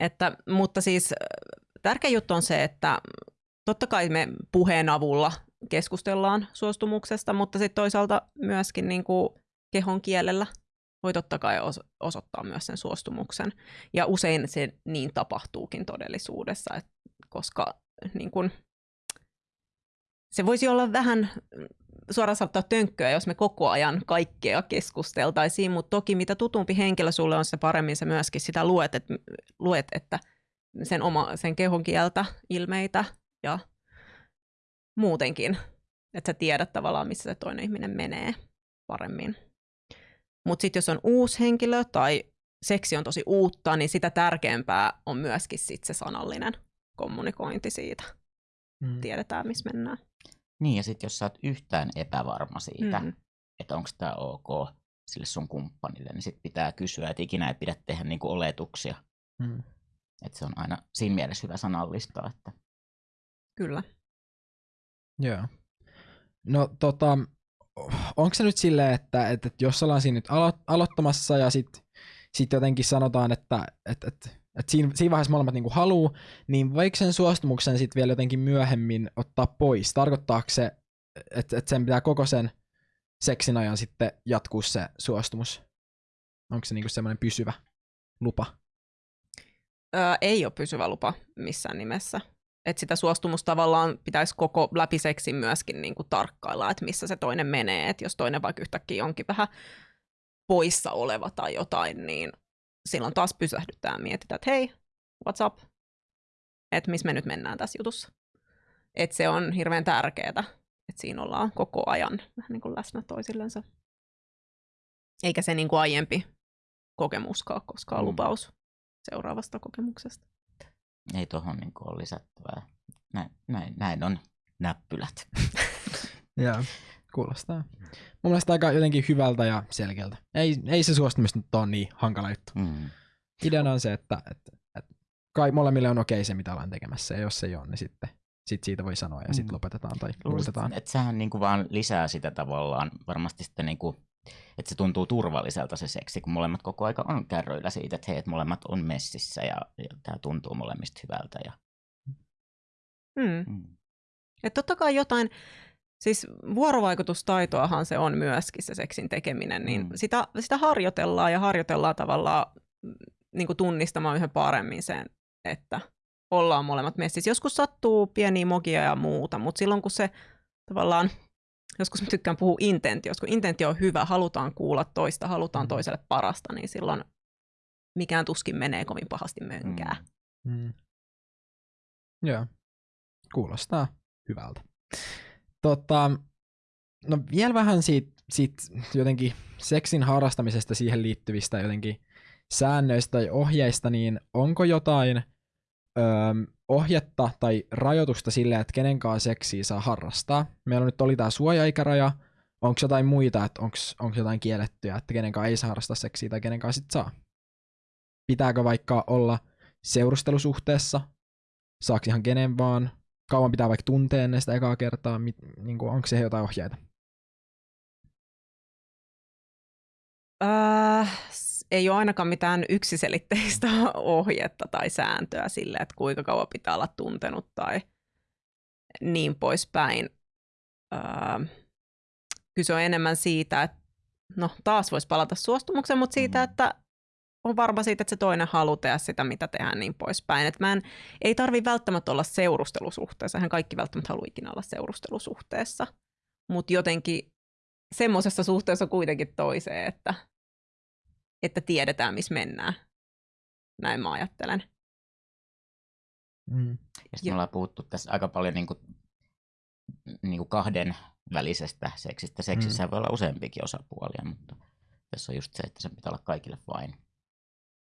Että, mutta siis äh, tärkeä juttu on se, että totta kai me puheen avulla keskustellaan suostumuksesta, mutta sitten toisaalta myöskin niin kuin kehon kielellä voi totta kai os- osoittaa myös sen suostumuksen. Ja usein se niin tapahtuukin todellisuudessa, et, koska niin kuin, se voisi olla vähän suoraan sanottuna tönkköä, jos me koko ajan kaikkea keskusteltaisiin, mutta toki mitä tutumpi henkilö sulle on, se paremmin sä myöskin sitä luet, että, luet, että sen, oma, sen kehon kieltä, ilmeitä ja muutenkin, että sä tiedät tavallaan, missä se toinen ihminen menee paremmin. Mutta sitten jos on uusi henkilö tai seksi on tosi uutta, niin sitä tärkeämpää on myöskin sit se sanallinen kommunikointi siitä. Mm. Tiedetään, missä mennään. Niin, ja sitten jos sä oot yhtään epävarma siitä, Mm. että onko tämä ok sille sun kumppanille, niin sitten pitää kysyä, että ikinä ei pidä tehdä niinku oletuksia. Mm. Että se on aina siinä mielessä hyvä sanallistaa, että Kyllä. Joo. No tota, onko se nyt silleen, että, että, että jos ollaan siinä nyt alo- aloittamassa ja sitten sit jotenkin sanotaan, että, että, että, että siinä, siinä vaiheessa molemmat niinku haluu, niin voiko sen suostumuksen sitten vielä jotenkin myöhemmin ottaa pois? Tarkoittaako se, että, että sen pitää koko sen seksin ajan sitten jatkuu se suostumus? Onko se niinku semmoinen pysyvä lupa? Öö, ei ole pysyvä lupa missään nimessä. Et sitä suostumusta tavallaan pitäisi koko läpi seksin myöskin niin kuin tarkkailla, että missä se toinen menee. Et jos toinen vaikka yhtäkkiä onkin vähän poissa oleva tai jotain, niin silloin taas pysähdytään ja mietitään, että hei, what's up? Että missä me nyt mennään tässä jutussa. Et se on hirveän tärkeää, että siinä ollaan koko ajan vähän niin kuin läsnä toisillensa. Eikä se niin kuin aiempi kokemuskaan koskaan Mm. lupaus seuraavasta kokemuksesta. ei tuohon niinku ole lisättävää. Näin, näin, näin on näppylät. *laughs* Joo, kuulostaa. Mun mielestä aika jotenkin hyvältä ja selkeältä. Ei, ei se suostumus nyt ole niin hankala juttu. Mm. Ideana on se, että, että, että kai molemmille on okei se, mitä ollaan tekemässä, ja jos ei ole, niin sitten sit siitä voi sanoa, ja sitten Mm. lopetetaan tai Luulisin, muutetaan. että sehän niinku vaan lisää sitä tavallaan varmasti sitten niinku, että se tuntuu turvalliselta se seksi, kun molemmat koko aika on kärryillä siitä, että hei, että molemmat on messissä ja, ja tämä tuntuu molemmista hyvältä. Ja, Hmm. mm. Et totta kai jotain, siis vuorovaikutustaitoahan se on myöskin se seksin tekeminen, niin Mm. sitä, sitä harjoitellaan ja harjoitellaan tavallaan mm, niin kuin tunnistamaan yhä paremmin sen, että ollaan molemmat messissä. Joskus sattuu pieniä mogia ja muuta, mutta silloin kun se tavallaan, joskus mä tykkään puhua intentiosta, kun intentio on hyvä, halutaan kuulla toista, halutaan Mm. toiselle parasta, niin silloin mikään tuskin menee kovin pahasti mönkää. Mm. Mm. Joo, kuulostaa hyvältä. Tota, no vielä vähän siitä, siitä jotenkin seksin harrastamisesta siihen liittyvistä jotenkin säännöistä tai ohjeista, niin onko jotain öö, ohjetta tai rajoitusta sille, että kenen kanssa seksiä saa harrastaa? Meillä nyt oli tämä suojaikäraja, onko jotain muita, että onko jotain kiellettyä, että kenenkaan ei saa harrastaa seksiä tai kenenkaan sit saa? Pitääkö vaikka olla seurustelusuhteessa? Saako ihan kenen vaan? Kauan pitää vaikka tuntea ennen sitä ekaa kertaa? Mit, niin kuin, onko se jotain ohjeita? Äh, ei ole ainakaan mitään yksiselitteistä *laughs* ohjetta tai sääntöä sille, että kuinka kauan pitää olla tuntenut tai niin poispäin. Äh, kyse on enemmän siitä, että no taas voisi palata suostumukseen, mutta siitä, mm. että on varma siitä, että se toinen haluaa tehdä sitä, mitä tehdään niin poispäin. Että mä en, ei tarvi välttämättä olla seurustelusuhteessa, hän kaikki välttämättä haluaa ikinä olla seurustelusuhteessa, mutta jotenkin semmoisessa suhteessa kuitenkin toiseen, että, että tiedetään, missä mennään. Näin mä ajattelen. Mm. Ja sitten me ollaan puhuttu tässä aika paljon niin kuin, niin kuin kahden välisestä seksistä. Seksissä mm. voi olla useampikin osapuolia, mutta tässä on just se, että se pitää olla kaikille vain.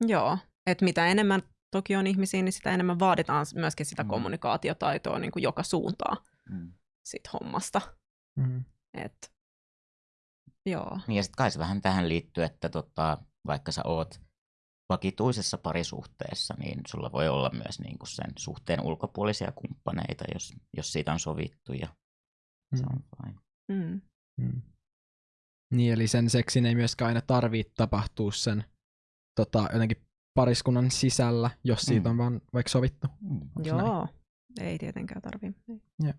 Joo, että mitä enemmän toki on ihmisiä, niin sitä enemmän vaaditaan myöskin sitä mm. kommunikaatiotaitoa niin kuin joka suuntaan mm. sit hommasta. Mm. Et, joo. Niin ja sitten kai se vähän tähän liittyy, että tota, vaikka sä oot vakituisessa parisuhteessa, niin sulla voi olla myös niin kuin sen suhteen ulkopuolisia kumppaneita, jos, jos siitä on sovittu ja mm. se on fine. Mm. Mm. Niin, eli sen seksin ei myöskään aina tarvitse tapahtua sen tota, jotenkin pariskunnan sisällä, jos siitä mm. on vaan vaikka sovittu. Mm. Joo, näin? ei tietenkään tarvitse. Ja.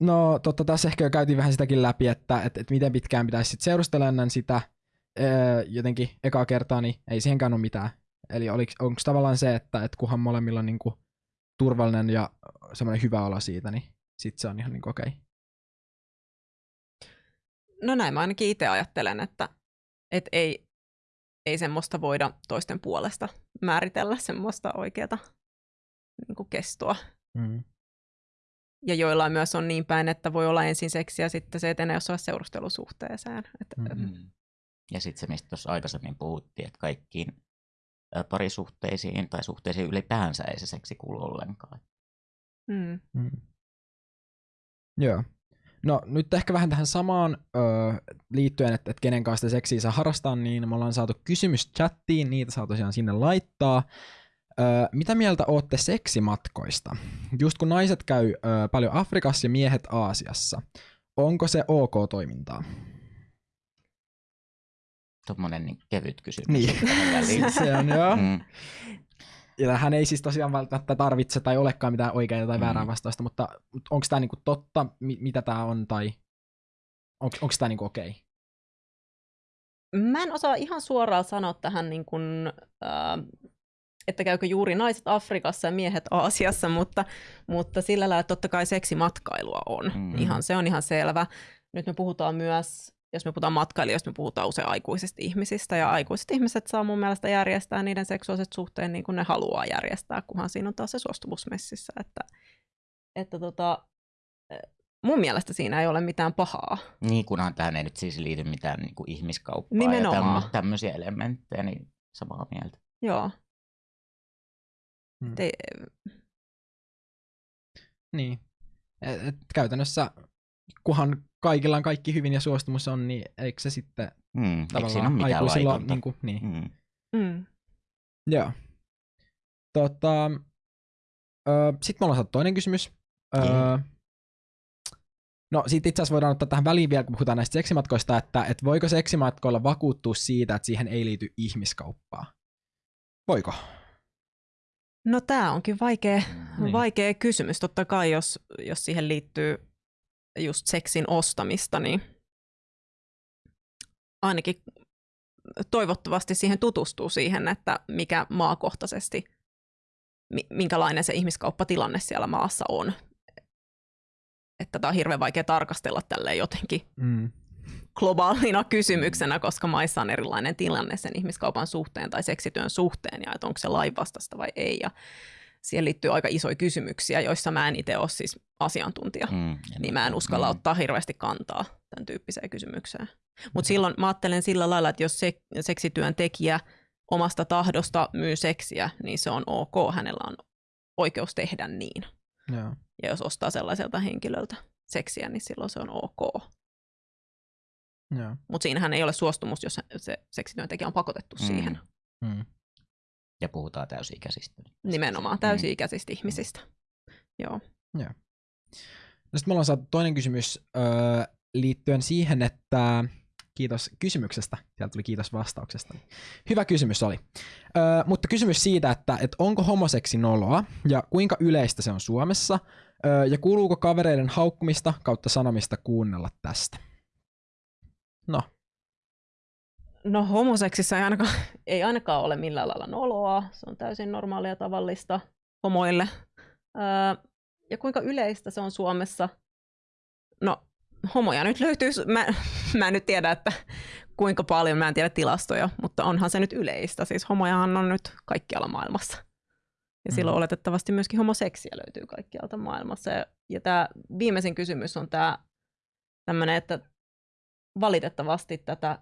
No totta, tässä ehkä jo käytiin vähän sitäkin läpi, että, että, että miten pitkään pitäisi sitten seurustella ennen sitä öö, jotenkin ekaa kertaa, niin ei siihenkään ole mitään. Eli onko tavallaan se, että, että kunhan molemmilla on niinku turvallinen ja semmoinen hyvä olo siitä, niin sitten se on ihan niinku okei. Okay. No näin mä ainakin itse ajattelen, että, että ei, ei semmoista voida toisten puolesta määritellä semmoista oikeata niin kuin kestoa. Mm. Ja joillain myös on niin päin, että voi olla ensin seksiä ja sitten se etenee jossain seurustelusuhteeseen. Et, mm-hmm. Ja sitten se, mistä tuossa aikaisemmin puhuttiin, että kaikkiin parisuhteisiin tai suhteisiin ylipäänsä ei se seksi kuulu ollenkaan. Mm. Mm. Joo. No nyt ehkä vähän tähän samaan öö, liittyen, että, että kenen kanssa seksiä saa harrastaa, niin me ollaan saatu kysymys chattiin, niitä saa tosiaan sinne laittaa. Öö, mitä mieltä ootte seksimatkoista? Just kun naiset käy öö, paljon Afrikassa ja miehet Aasiassa, onko se ok toimintaa? Tuommoinen niin kevyt kysymys. Niin, *laughs* se on joo. Mm. Ja hän ei siis tosiaan välttämättä tarvitse tai olekaan mitään oikeaa tai väärää mm. vastausta, mutta onko tämä niinku totta, mitä tämä on, tai on, onko tämä niinku okei? Okay? Mä en osaa ihan suoraan sanoa tähän, niin kuin, äh, että käykö juuri naiset Afrikassa ja miehet Aasiassa, mutta, mutta sillä lailla totta kai seksimatkailua on. Mm. Ihan, se on ihan selvä. Nyt me puhutaan myös jos me puhutaan matkailijoista, me puhutaan usein aikuisista ihmisistä, ja aikuiset ihmiset saa mun mielestä järjestää niiden seksuaaliset suhteen niin kuin ne haluaa järjestää, kunhan siinä on taas se suostumusmessissä. Että, että tota, mun mielestä siinä ei ole mitään pahaa. Niin, kunhan tähän ei nyt siis liity mitään niin kuin ihmiskauppaa Nimenomaan. ja tämmöisiä elementtejä, niin samaa mieltä. Joo. Hmm. Te... Niin. Et, et, käytännössä, kunhan kaikilla on kaikki hyvin ja suostumus on, niin eikö se sitten mm, tavallaan aikuisilla niin, kuin, niin. Mm. Mm. Joo. Tota, öö, sitten me ollaan saatu toinen kysymys. Öö, mm. No sitten itse asiassa voidaan ottaa tähän väliin vielä, kun puhutaan näistä seksimatkoista, että, että voiko seksimatkoilla vakuuttua siitä, että siihen ei liity ihmiskauppaa? Voiko? No tämä onkin vaikea, niin. vaikea kysymys. Totta kai, jos, jos siihen liittyy just seksin ostamista, niin ainakin toivottavasti siihen tutustuu siihen, että mikä maakohtaisesti, minkälainen se ihmiskauppatilanne siellä maassa on. Että tämä on hirveän vaikea tarkastella tälle jotenkin mm. globaalina kysymyksenä, koska maissa on erilainen tilanne sen ihmiskaupan suhteen tai seksityön suhteen ja että onko se lainvastasta vai ei. Ja siihen liittyy aika isoja kysymyksiä, joissa mä en itse ole siis asiantuntija, mm, niin mä en uskalla mm. ottaa hirveästi kantaa tämän tyyppiseen kysymykseen. Mutta mm. silloin mä ajattelen sillä lailla, että jos se, seksityön tekijä omasta tahdosta myy seksiä, niin se on ok, hänellä on oikeus tehdä niin. Ja, ja jos ostaa sellaiselta henkilöltä seksiä, niin silloin se on ok. Joo. Mutta siinähän ei ole suostumus, jos se seksityöntekijä on pakotettu Mm. siihen. Mm. Ja puhutaan täysi-ikäisistä. Nimenomaan täysi-ikäisistä ihmisistä. Joo. No sitten me ollaan saatu toinen kysymys öö, liittyen siihen, että kiitos kysymyksestä. Sieltä tuli kiitos vastauksesta. Hyvä kysymys oli. Öö, mutta kysymys siitä, että, että onko homoseksi noloa ja kuinka yleistä se on Suomessa öö, ja kuuluuko kavereiden haukkumista kautta sanomista kuunnella tästä? No, No homoseksissä ei ainakaan, *laughs* ei ainakaan ole millään lailla noloa. Se on täysin normaalia tavallista homoille. Öö, ja kuinka yleistä se on Suomessa? No homoja nyt löytyy, mä, *laughs* mä en nyt tiedä, että kuinka paljon, mä en tiedä tilastoja, mutta onhan se nyt yleistä. Siis homojahan on nyt kaikkialla maailmassa. Ja Mm. silloin oletettavasti myöskin homoseksiä löytyy kaikkialta maailmassa. Ja, ja tämä viimeisin kysymys on tämä tämmöinen, että valitettavasti tätä,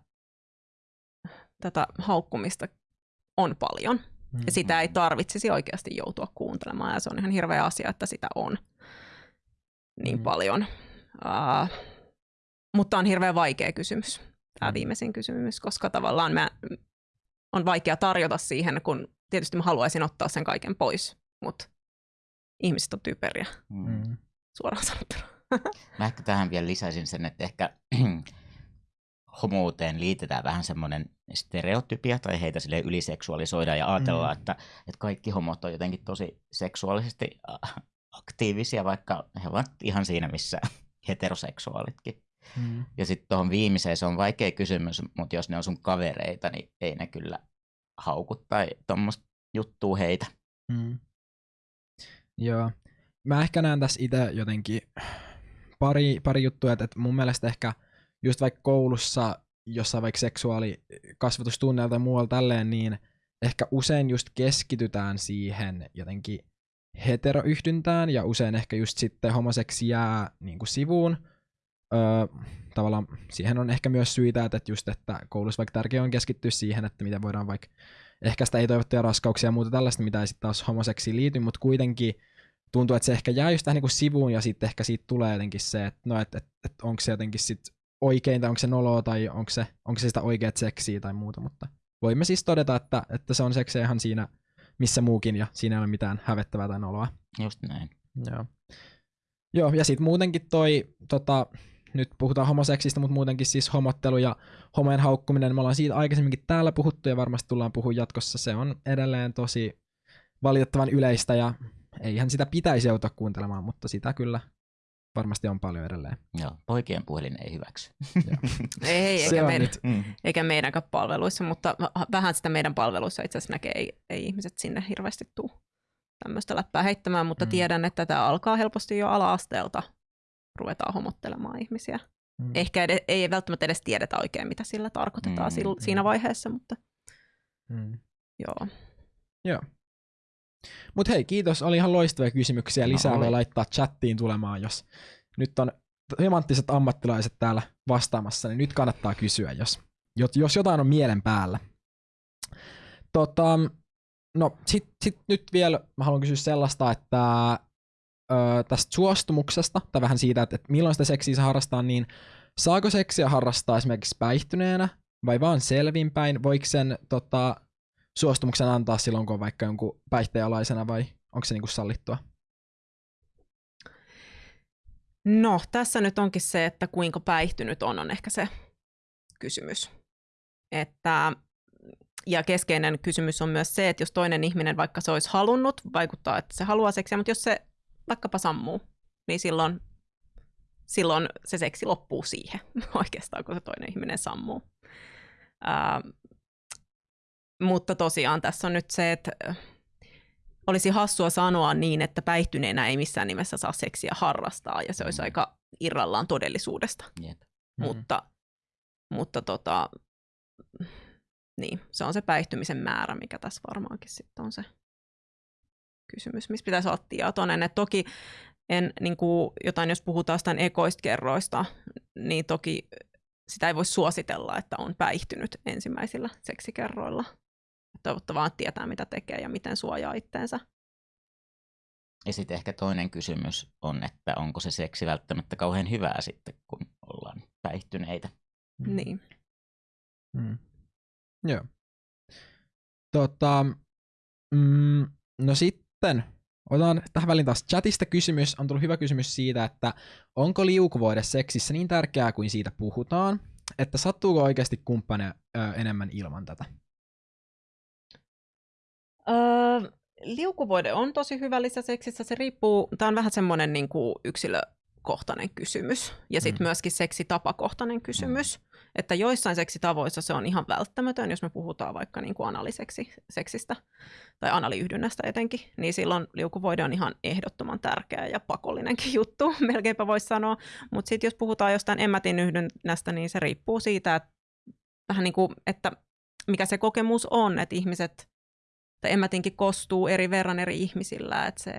tätä haukkumista on paljon. Mm. Ja sitä ei tarvitsisi oikeasti joutua kuuntelemaan. Ja se on ihan hirveä asia, että sitä on niin Mm. paljon. Uh, mutta on hirveän vaikea kysymys, tämä Mm. viimeisin kysymys, koska tavallaan mä, on vaikea tarjota siihen, kun tietysti mä haluaisin ottaa sen kaiken pois, mutta ihmiset on typeriä, Mm. Mm. suoraan sanottuna. Mä ehkä tähän vielä lisäisin sen, että ehkä homouteen liitetään vähän semmoinen stereotypia tai heitä sille yliseksuaalisoidaan ja ajatellaan, Mm. että, että kaikki homot on jotenkin tosi seksuaalisesti aktiivisia, vaikka he ovat ihan siinä, missä *laughs* heteroseksuaalitkin. Mm. Ja sitten tuohon viimeiseen se on vaikea kysymys, mutta jos ne on sun kavereita, niin ei ne kyllä haukut tai tuommoista juttua heitä. Mm. Joo. Mä ehkä näen tässä itse jotenkin pari, pari juttua, että mun mielestä ehkä just vaikka koulussa jossain vaikka seksuaalikasvatustunneilla tai muualla tälleen, niin ehkä usein just keskitytään siihen jotenkin heteroyhdyntään ja usein ehkä just sitten homoseksi jää niin kuin sivuun. Öö, tavallaan siihen on ehkä myös syitä, että just, että koulussa vaikka tärkeää on keskittyä siihen, että miten voidaan vaikka ehkäistä ei-toivottuja raskauksia ja muuta tällaista, mitä ei sitten taas homoseksiin liity, mutta kuitenkin tuntuu, että se ehkä jää just tähän niin kuin sivuun ja sitten ehkä siitä tulee jotenkin se, että no, et, et, et onko se jotenkin sit oikein tai onko se noloa tai onko se, onko se sitä oikeat seksiä tai muuta, mutta voimme siis todeta, että, että se on seksiä ihan siinä missä muukin ja siinä ei ole mitään hävettävää tai noloa. Just näin. Joo. Joo, ja sitten muutenkin toi, tota, nyt puhutaan homoseksistä, mutta muutenkin siis homottelu ja homojen haukkuminen, me ollaan siitä aikaisemminkin täällä puhuttu ja varmasti tullaan puhua jatkossa, se on edelleen tosi valitettavan yleistä ja eihän sitä pitäisi joutua kuuntelemaan, mutta sitä kyllä varmasti on paljon edelleen. Joo, poikien puhelin ei hyväksy. *laughs* Ei, eikä, meidän, nyt. Mm. eikä meidänkään palveluissa, mutta vähän sitä meidän palveluissa itse asiassa näkee, ei, ei ihmiset sinne hirveästi tule tämmöistä läppää heittämään, mutta Mm. tiedän, että tämä alkaa helposti jo ala-asteelta ruvetaan homottelemaan ihmisiä. Mm. Ehkä ed- ei välttämättä edes tiedetä oikein, mitä sillä tarkoitetaan Mm, mm, mm. siinä vaiheessa, mutta Mm. joo. Joo. Mut hei, kiitos. Oli ihan loistavia kysymyksiä. No Lisää oli. voi laittaa chattiin tulemaan, jos nyt on hemanttiset ammattilaiset täällä vastaamassa, niin nyt kannattaa kysyä, jos, jos- jos jotain on mielen päällä. Tota, no sit, sit nyt vielä mä haluan kysyä sellaista, että ö, tästä suostumuksesta, tai vähän siitä, että, että milloin sitä seksiä saa harrastaa, niin saako seksiä harrastaa esimerkiksi päihtyneenä vai vaan selvinpäin? Voiko sen tota, suostumuksen antaa silloin, kun on vaikka jonkun päihteenalaisena vai onko se niinku sallittua? No, tässä nyt onkin se, että kuinka päihtynyt on, on ehkä se kysymys. Että, ja keskeinen kysymys on myös se, että jos toinen ihminen vaikka se olisi halunnut, vaikuttaa, että se haluaa seksiä, mutta jos se vaikkapa sammuu, niin silloin, silloin se seksi loppuu siihen *laughs* oikeastaan, kun se toinen ihminen sammuu. Ää, mutta tosiaan tässä on nyt se, että olisi hassua sanoa niin, että päihtyneenä ei missään nimessä saa seksiä harrastaa, ja se olisi Mm. aika irrallaan todellisuudesta. Jep. Mm. Mutta, mutta tota, niin, se on se päihtymisen määrä, mikä tässä varmaankin sitten on se kysymys, missä pitäisi olla tietoinen. Et toki en, niin kuin, jotain, jos puhutaan jostain ekoista kerroista, niin toki sitä ei voi suositella, että on päihtynyt ensimmäisillä seksikerroilla. Toivottavaa että tietää, mitä tekee ja miten suojaa itteensä. Ja sitten ehkä toinen kysymys on, että onko se seksi välttämättä kauhean hyvää sitten, kun ollaan päihtyneitä. Niin. Mm. Joo. Tota, mm, no sitten, otan tähän väliin taas chatista kysymys. On tullut hyvä kysymys siitä, että onko liukuvoide seksissä niin tärkeää kuin siitä puhutaan, että sattuuko oikeasti kumppane ö, enemmän ilman tätä? Öö, liukuvoide on tosi hyvä lisäseksissä. Se riippuu, tämä on vähän semmoinen niin kuin yksilökohtainen kysymys ja sitten Mm. myöskin seksitapakohtainen kysymys. Että joissain seksitavoissa se on ihan välttämätön, jos me puhutaan vaikka niin kuin analiseksistä tai analiyhdynnästä etenkin, niin silloin liukuvoide on ihan ehdottoman tärkeä ja pakollinenkin *laughs* juttu, melkeinpä voisi sanoa. Mutta sitten jos puhutaan jostain emmätin yhdynnästä, niin se riippuu siitä, että vähän niin kuin, että mikä se kokemus on, että ihmiset, tai emmätinkin kostuu eri verran eri ihmisillä, että se,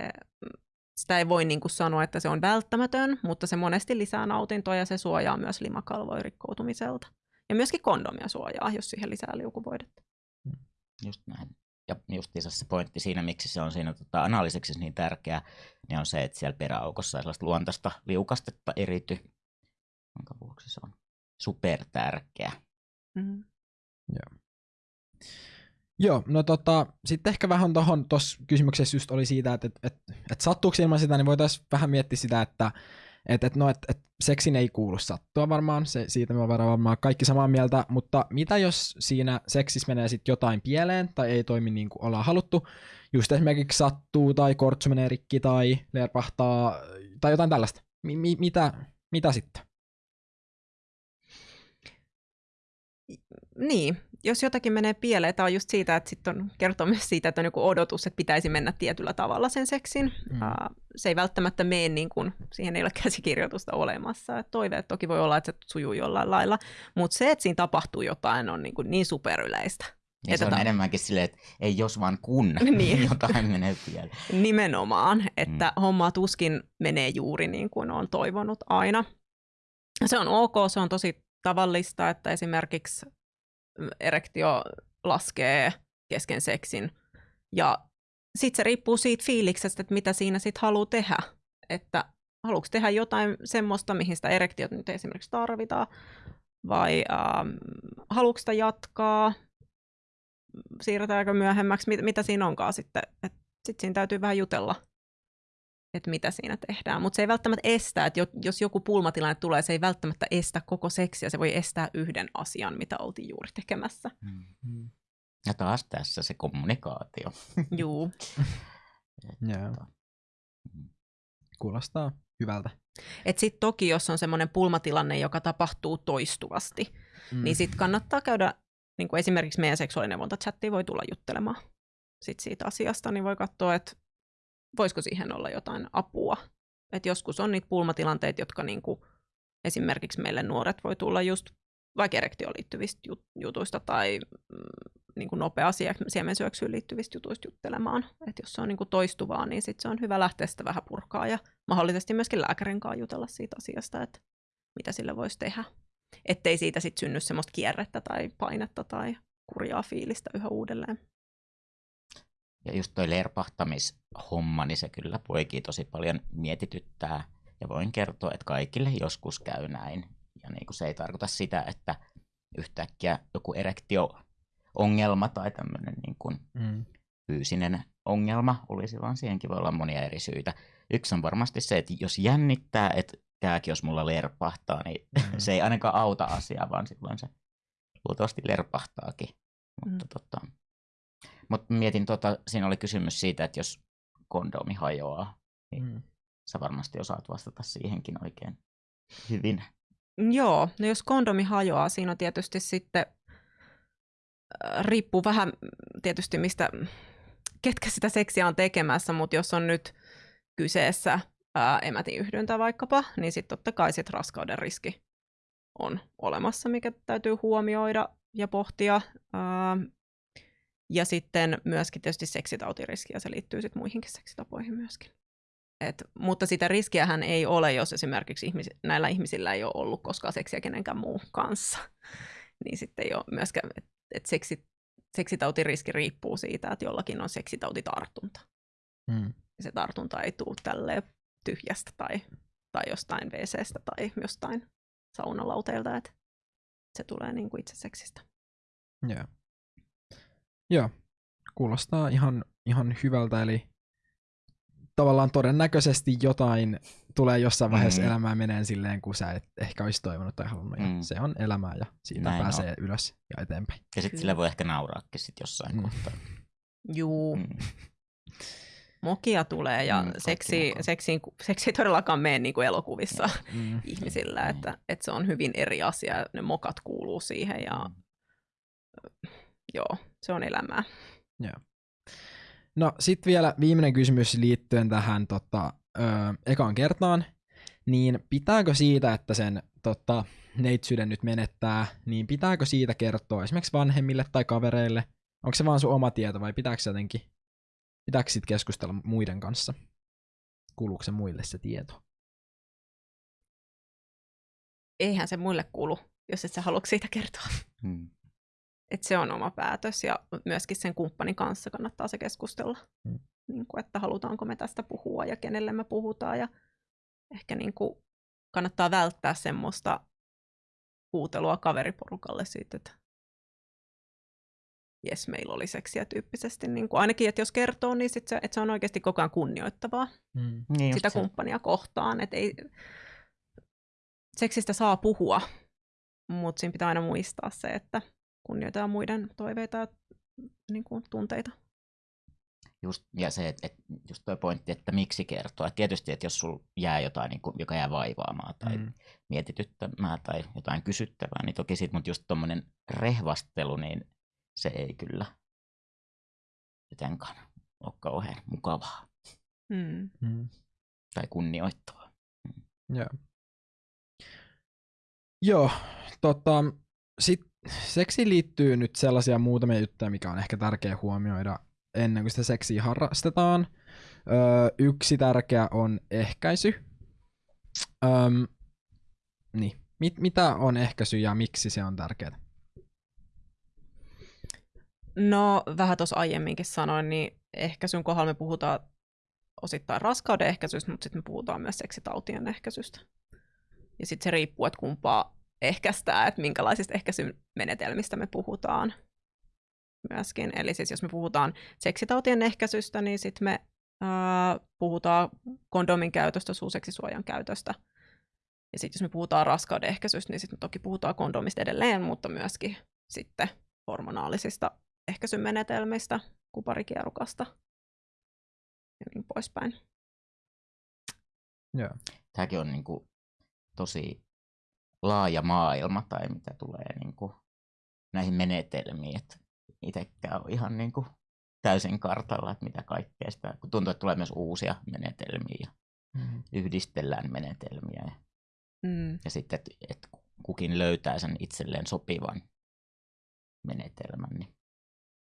sitä ei voi niin kuin sanoa, että se on välttämätön, mutta se monesti lisää nautintoa ja se suojaa myös limakalvoja rikkoutumiselta. Ja myöskin kondomia suojaa, jos siihen lisää liukuvoidetta. Just näin. Ja justiinsa se pointti siinä, miksi se on siinä tota, analyseksissa niin tärkeä, niin on se, että siellä peräaukossa ei sellaista luontaista liukastetta erity, jonka vuoksi se on super tärkeä. Mm. Joo, no tota, sitten ehkä vähän tuohon tuossa kysymyksessä just oli siitä, että et, et, et sattuuko ilman sitä, niin voitaisiin vähän miettiä sitä, että et, et, no, et, et seksin ei kuulu sattua varmaan, se, siitä me ollaan varmaan kaikki samaa mieltä, mutta mitä jos siinä seksissä menee sitten jotain pieleen tai ei toimi niin kuin ollaan haluttu, just esimerkiksi sattuu tai kortsu menee rikki tai lerpahtaa tai jotain tällaista. Mi- mi- mitä, mitä sitten? Niin, jos jotakin menee pieleen, tämä on just siitä, että sitten on kertoo myös siitä, että on joku odotus, että pitäisi mennä tietyllä tavalla sen seksin. Mm. Uh, se ei välttämättä mene niin kuin, siihen ei ole *laughs* käsikirjoitusta olemassa. Et toiveet toki voi olla, että se sujuu jollain lailla, mutta se, että siinä tapahtuu jotain, on niin, kuin niin superyleistä. Ja Että se on ta- enemmänkin silleen, että ei jos vaan kun *laughs* Niin. *laughs* jotain menee pieleen. Nimenomaan, että mm. homma tuskin menee juuri niin kuin on toivonut aina. Se on ok, se on tosi tavallista, että esimerkiksi erektio laskee kesken seksin. Ja sitten se riippuu siitä fiiliksestä, että mitä siinä sitten haluaa tehdä. Että haluatko tehdä jotain semmoista, mihin sitä erektiota nyt esimerkiksi tarvitaan, vai ähm, haluatko sitä jatkaa, siirretäänkö myöhemmäksi, mit, mitä siinä onkaan sitten. Sitten siinä täytyy vähän jutella, että mitä siinä tehdään. Mutta se ei välttämättä estä, että jo- jos joku pulmatilanne tulee, se ei välttämättä estä koko seksiä, se voi estää yhden asian, mitä oltiin juuri tekemässä. Mm. Ja taas tässä se kommunikaatio. *laughs* Juu. Joo. Kuulostaa hyvältä. Et sitten toki, jos on semmoinen pulmatilanne, joka tapahtuu toistuvasti, mm. niin sitten kannattaa käydä, niin kuin esimerkiksi meidän seksuaalineuvontachattiin voi tulla juttelemaan sit siitä asiasta, niin voi katsoa, että voisiko siihen olla jotain apua. Et joskus on niitä pulmatilanteita, jotka niin kuin, esimerkiksi meille nuoret voi tulla just vaikka erektioon liittyvistä jut- jutuista tai mm, niin kuin nopea siemensyöksyyn liittyvistä jutuista juttelemaan. Et jos se on niin kuin toistuvaa, niin sit se on hyvä lähteä sitä vähän purkaa ja mahdollisesti myöskin lääkärin kanssa jutella siitä asiasta, että mitä sille voisi tehdä. Ettei siitä sitten synny semmoista kierrettä tai painetta tai kurjaa fiilistä yhä uudelleen. Ja just toi lerpahtamishomma, niin se kyllä poikii tosi paljon mietityttää. Ja voin kertoa, että kaikille joskus käy näin. Ja niin kuin se ei tarkoita sitä, että yhtäkkiä joku erektio-ongelma tai tämmöinen niin kuin Mm. fyysinen ongelma olisi, vaan siihenkin voi olla monia eri syitä. Yksi on varmasti se, että jos jännittää, että kääkin jos mulla lerpahtaa, niin Mm. *laughs* se ei ainakaan auta asiaa, vaan silloin se luultavasti lerpahtaakin. Mutta Mm. tota, mut mietin, tota, siinä oli kysymys siitä, että jos kondomi hajoaa, niin Mm. sä varmasti osaat vastata siihenkin oikein hyvin. Joo, no jos kondomi hajoaa, siinä on tietysti sitten, äh, riippuu vähän tietysti mistä, ketkä sitä seksiä on tekemässä, mutta jos on nyt kyseessä ää, emätin yhdyntä vaikkapa, niin sitten totta kai sit raskauden riski on olemassa, mikä täytyy huomioida ja pohtia. Ää, ja sitten myöskin tietysti seksitautiriski, ja se liittyy sitten muihinkin seksitapoihin myöskin. Et, mutta sitä riskiähän ei ole, jos esimerkiksi ihmis, näillä ihmisillä ei ole ollut koskaan seksiä kenenkään muun kanssa. *laughs* Niin sitten ei ole myöskään, että et seksi, seksitautiriski riippuu siitä, että jollakin on seksitautitartunta. Mm. Se tartunta ei tule tälleen tyhjästä tai, tai jostain WCstä tai jostain saunalauteilta. Et se tulee niin kuin itse seksistä. Joo. Joo, kuulostaa ihan, ihan hyvältä, eli tavallaan todennäköisesti jotain tulee jossain vaiheessa Mm. mm. elämää meneen silleen, kun sä et ehkä olisi toivonut tai halunnut. Ja Mm. se on elämää ja siitä Näin pääsee on. ylös ja eteenpäin. Ja sitten sille voi ehkä nauraakin sit jossain Mm. mm. kohtaa. Juu, Mm. mokia tulee ja Mm, mm, seksi, seksi, seksi ei todellakaan mene niin kuin elokuvissa Mm. ihmisillä, Niin. että, että se on hyvin eri asia. Ne mokat kuuluu siihen ja Mm. joo, se on elämää. No sitten vielä viimeinen kysymys liittyen tähän tota, ö, ekaan kertaan. Niin pitääkö siitä, että sen tota, neitsyyden nyt menettää, niin pitääkö siitä kertoa esimerkiksi vanhemmille tai kavereille? Onko se vaan sun oma tieto vai pitääkö jotenkin, pitääkö sit keskustella muiden kanssa? Kuuluuko se muille se tieto? Eihän se muille kuulu, jos et sä halua siitä kertoa. Mm. Että se on oma päätös ja myöskin sen kumppanin kanssa kannattaa se keskustella. Mm. Niin kuin, että halutaanko me tästä puhua ja kenelle me puhutaan ja ehkä niin kuin kannattaa välttää semmoista huutelua kaveriporukalle siitä, että jes, meillä oli seksiä tyyppisesti. Niin kuin ainakin, että jos kertoo, niin sit se, että se on oikeasti koko ajan kunnioittavaa Mm. Niin sitä se. kumppania kohtaan. Että ei, seksistä saa puhua, mutta siinä pitää aina muistaa se, että kunnioitetaan muiden toiveita ja niin kuin, tunteita. Just, ja se, että et, just tuo pointti, että miksi kertoa. Et tietysti, että jos sulla jää jotain, niin kuin, joka jää vaivaamaan tai mm. Mm. mietityttämään tai jotain kysyttävää, niin toki sit, mutta just tuommoinen rehvastelu, niin se ei kyllä jotenkaan ole kauhean mukavaa Mm. Mm. tai kunnioittavaa. Joo. Joo, tota, sit seksiin liittyy nyt sellaisia muutamia juttuja, mikä on ehkä tärkeä huomioida ennen kuin sitä seksiä harrastetaan. Öö, yksi tärkeä on ehkäisy. Öm, niin. Mit, mitä on ehkäisy ja miksi se on tärkeää? No, vähän tuossa aiemminkin sanoin, niin ehkäisyn kohdalla me puhutaan osittain raskauden ehkäisystä, mutta sitten me puhutaan myös seksitautien ehkäisystä. Ja sitten se riippuu, että kumpaa ehkäistää, että minkälaisista ehkäisymenetelmistä me puhutaan myöskin. Eli siis jos me puhutaan seksitautien ehkäisystä, niin sitten me ää, puhutaan kondomin käytöstä, suuseksisuojan käytöstä. Ja sitten jos me puhutaan raskauden ehkäisystä, niin sitten toki puhutaan kondomista edelleen, mutta myöskin sitten hormonaalisista ehkäisymenetelmistä, kuparikierukasta ja niin poispäin. Joo. Tämäkin on niin kuin tosi laaja maailma tai mitä tulee niin kuin näihin menetelmiin. että Itsekään on ihan niin kuin täysin kartalla, että mitä kaikkea sitä, kun tuntuu, että tulee myös uusia menetelmiä ja Mm. yhdistellään menetelmiä ja, Mm. ja sitten, että, että kukin löytää sen itselleen sopivan menetelmän. Niin.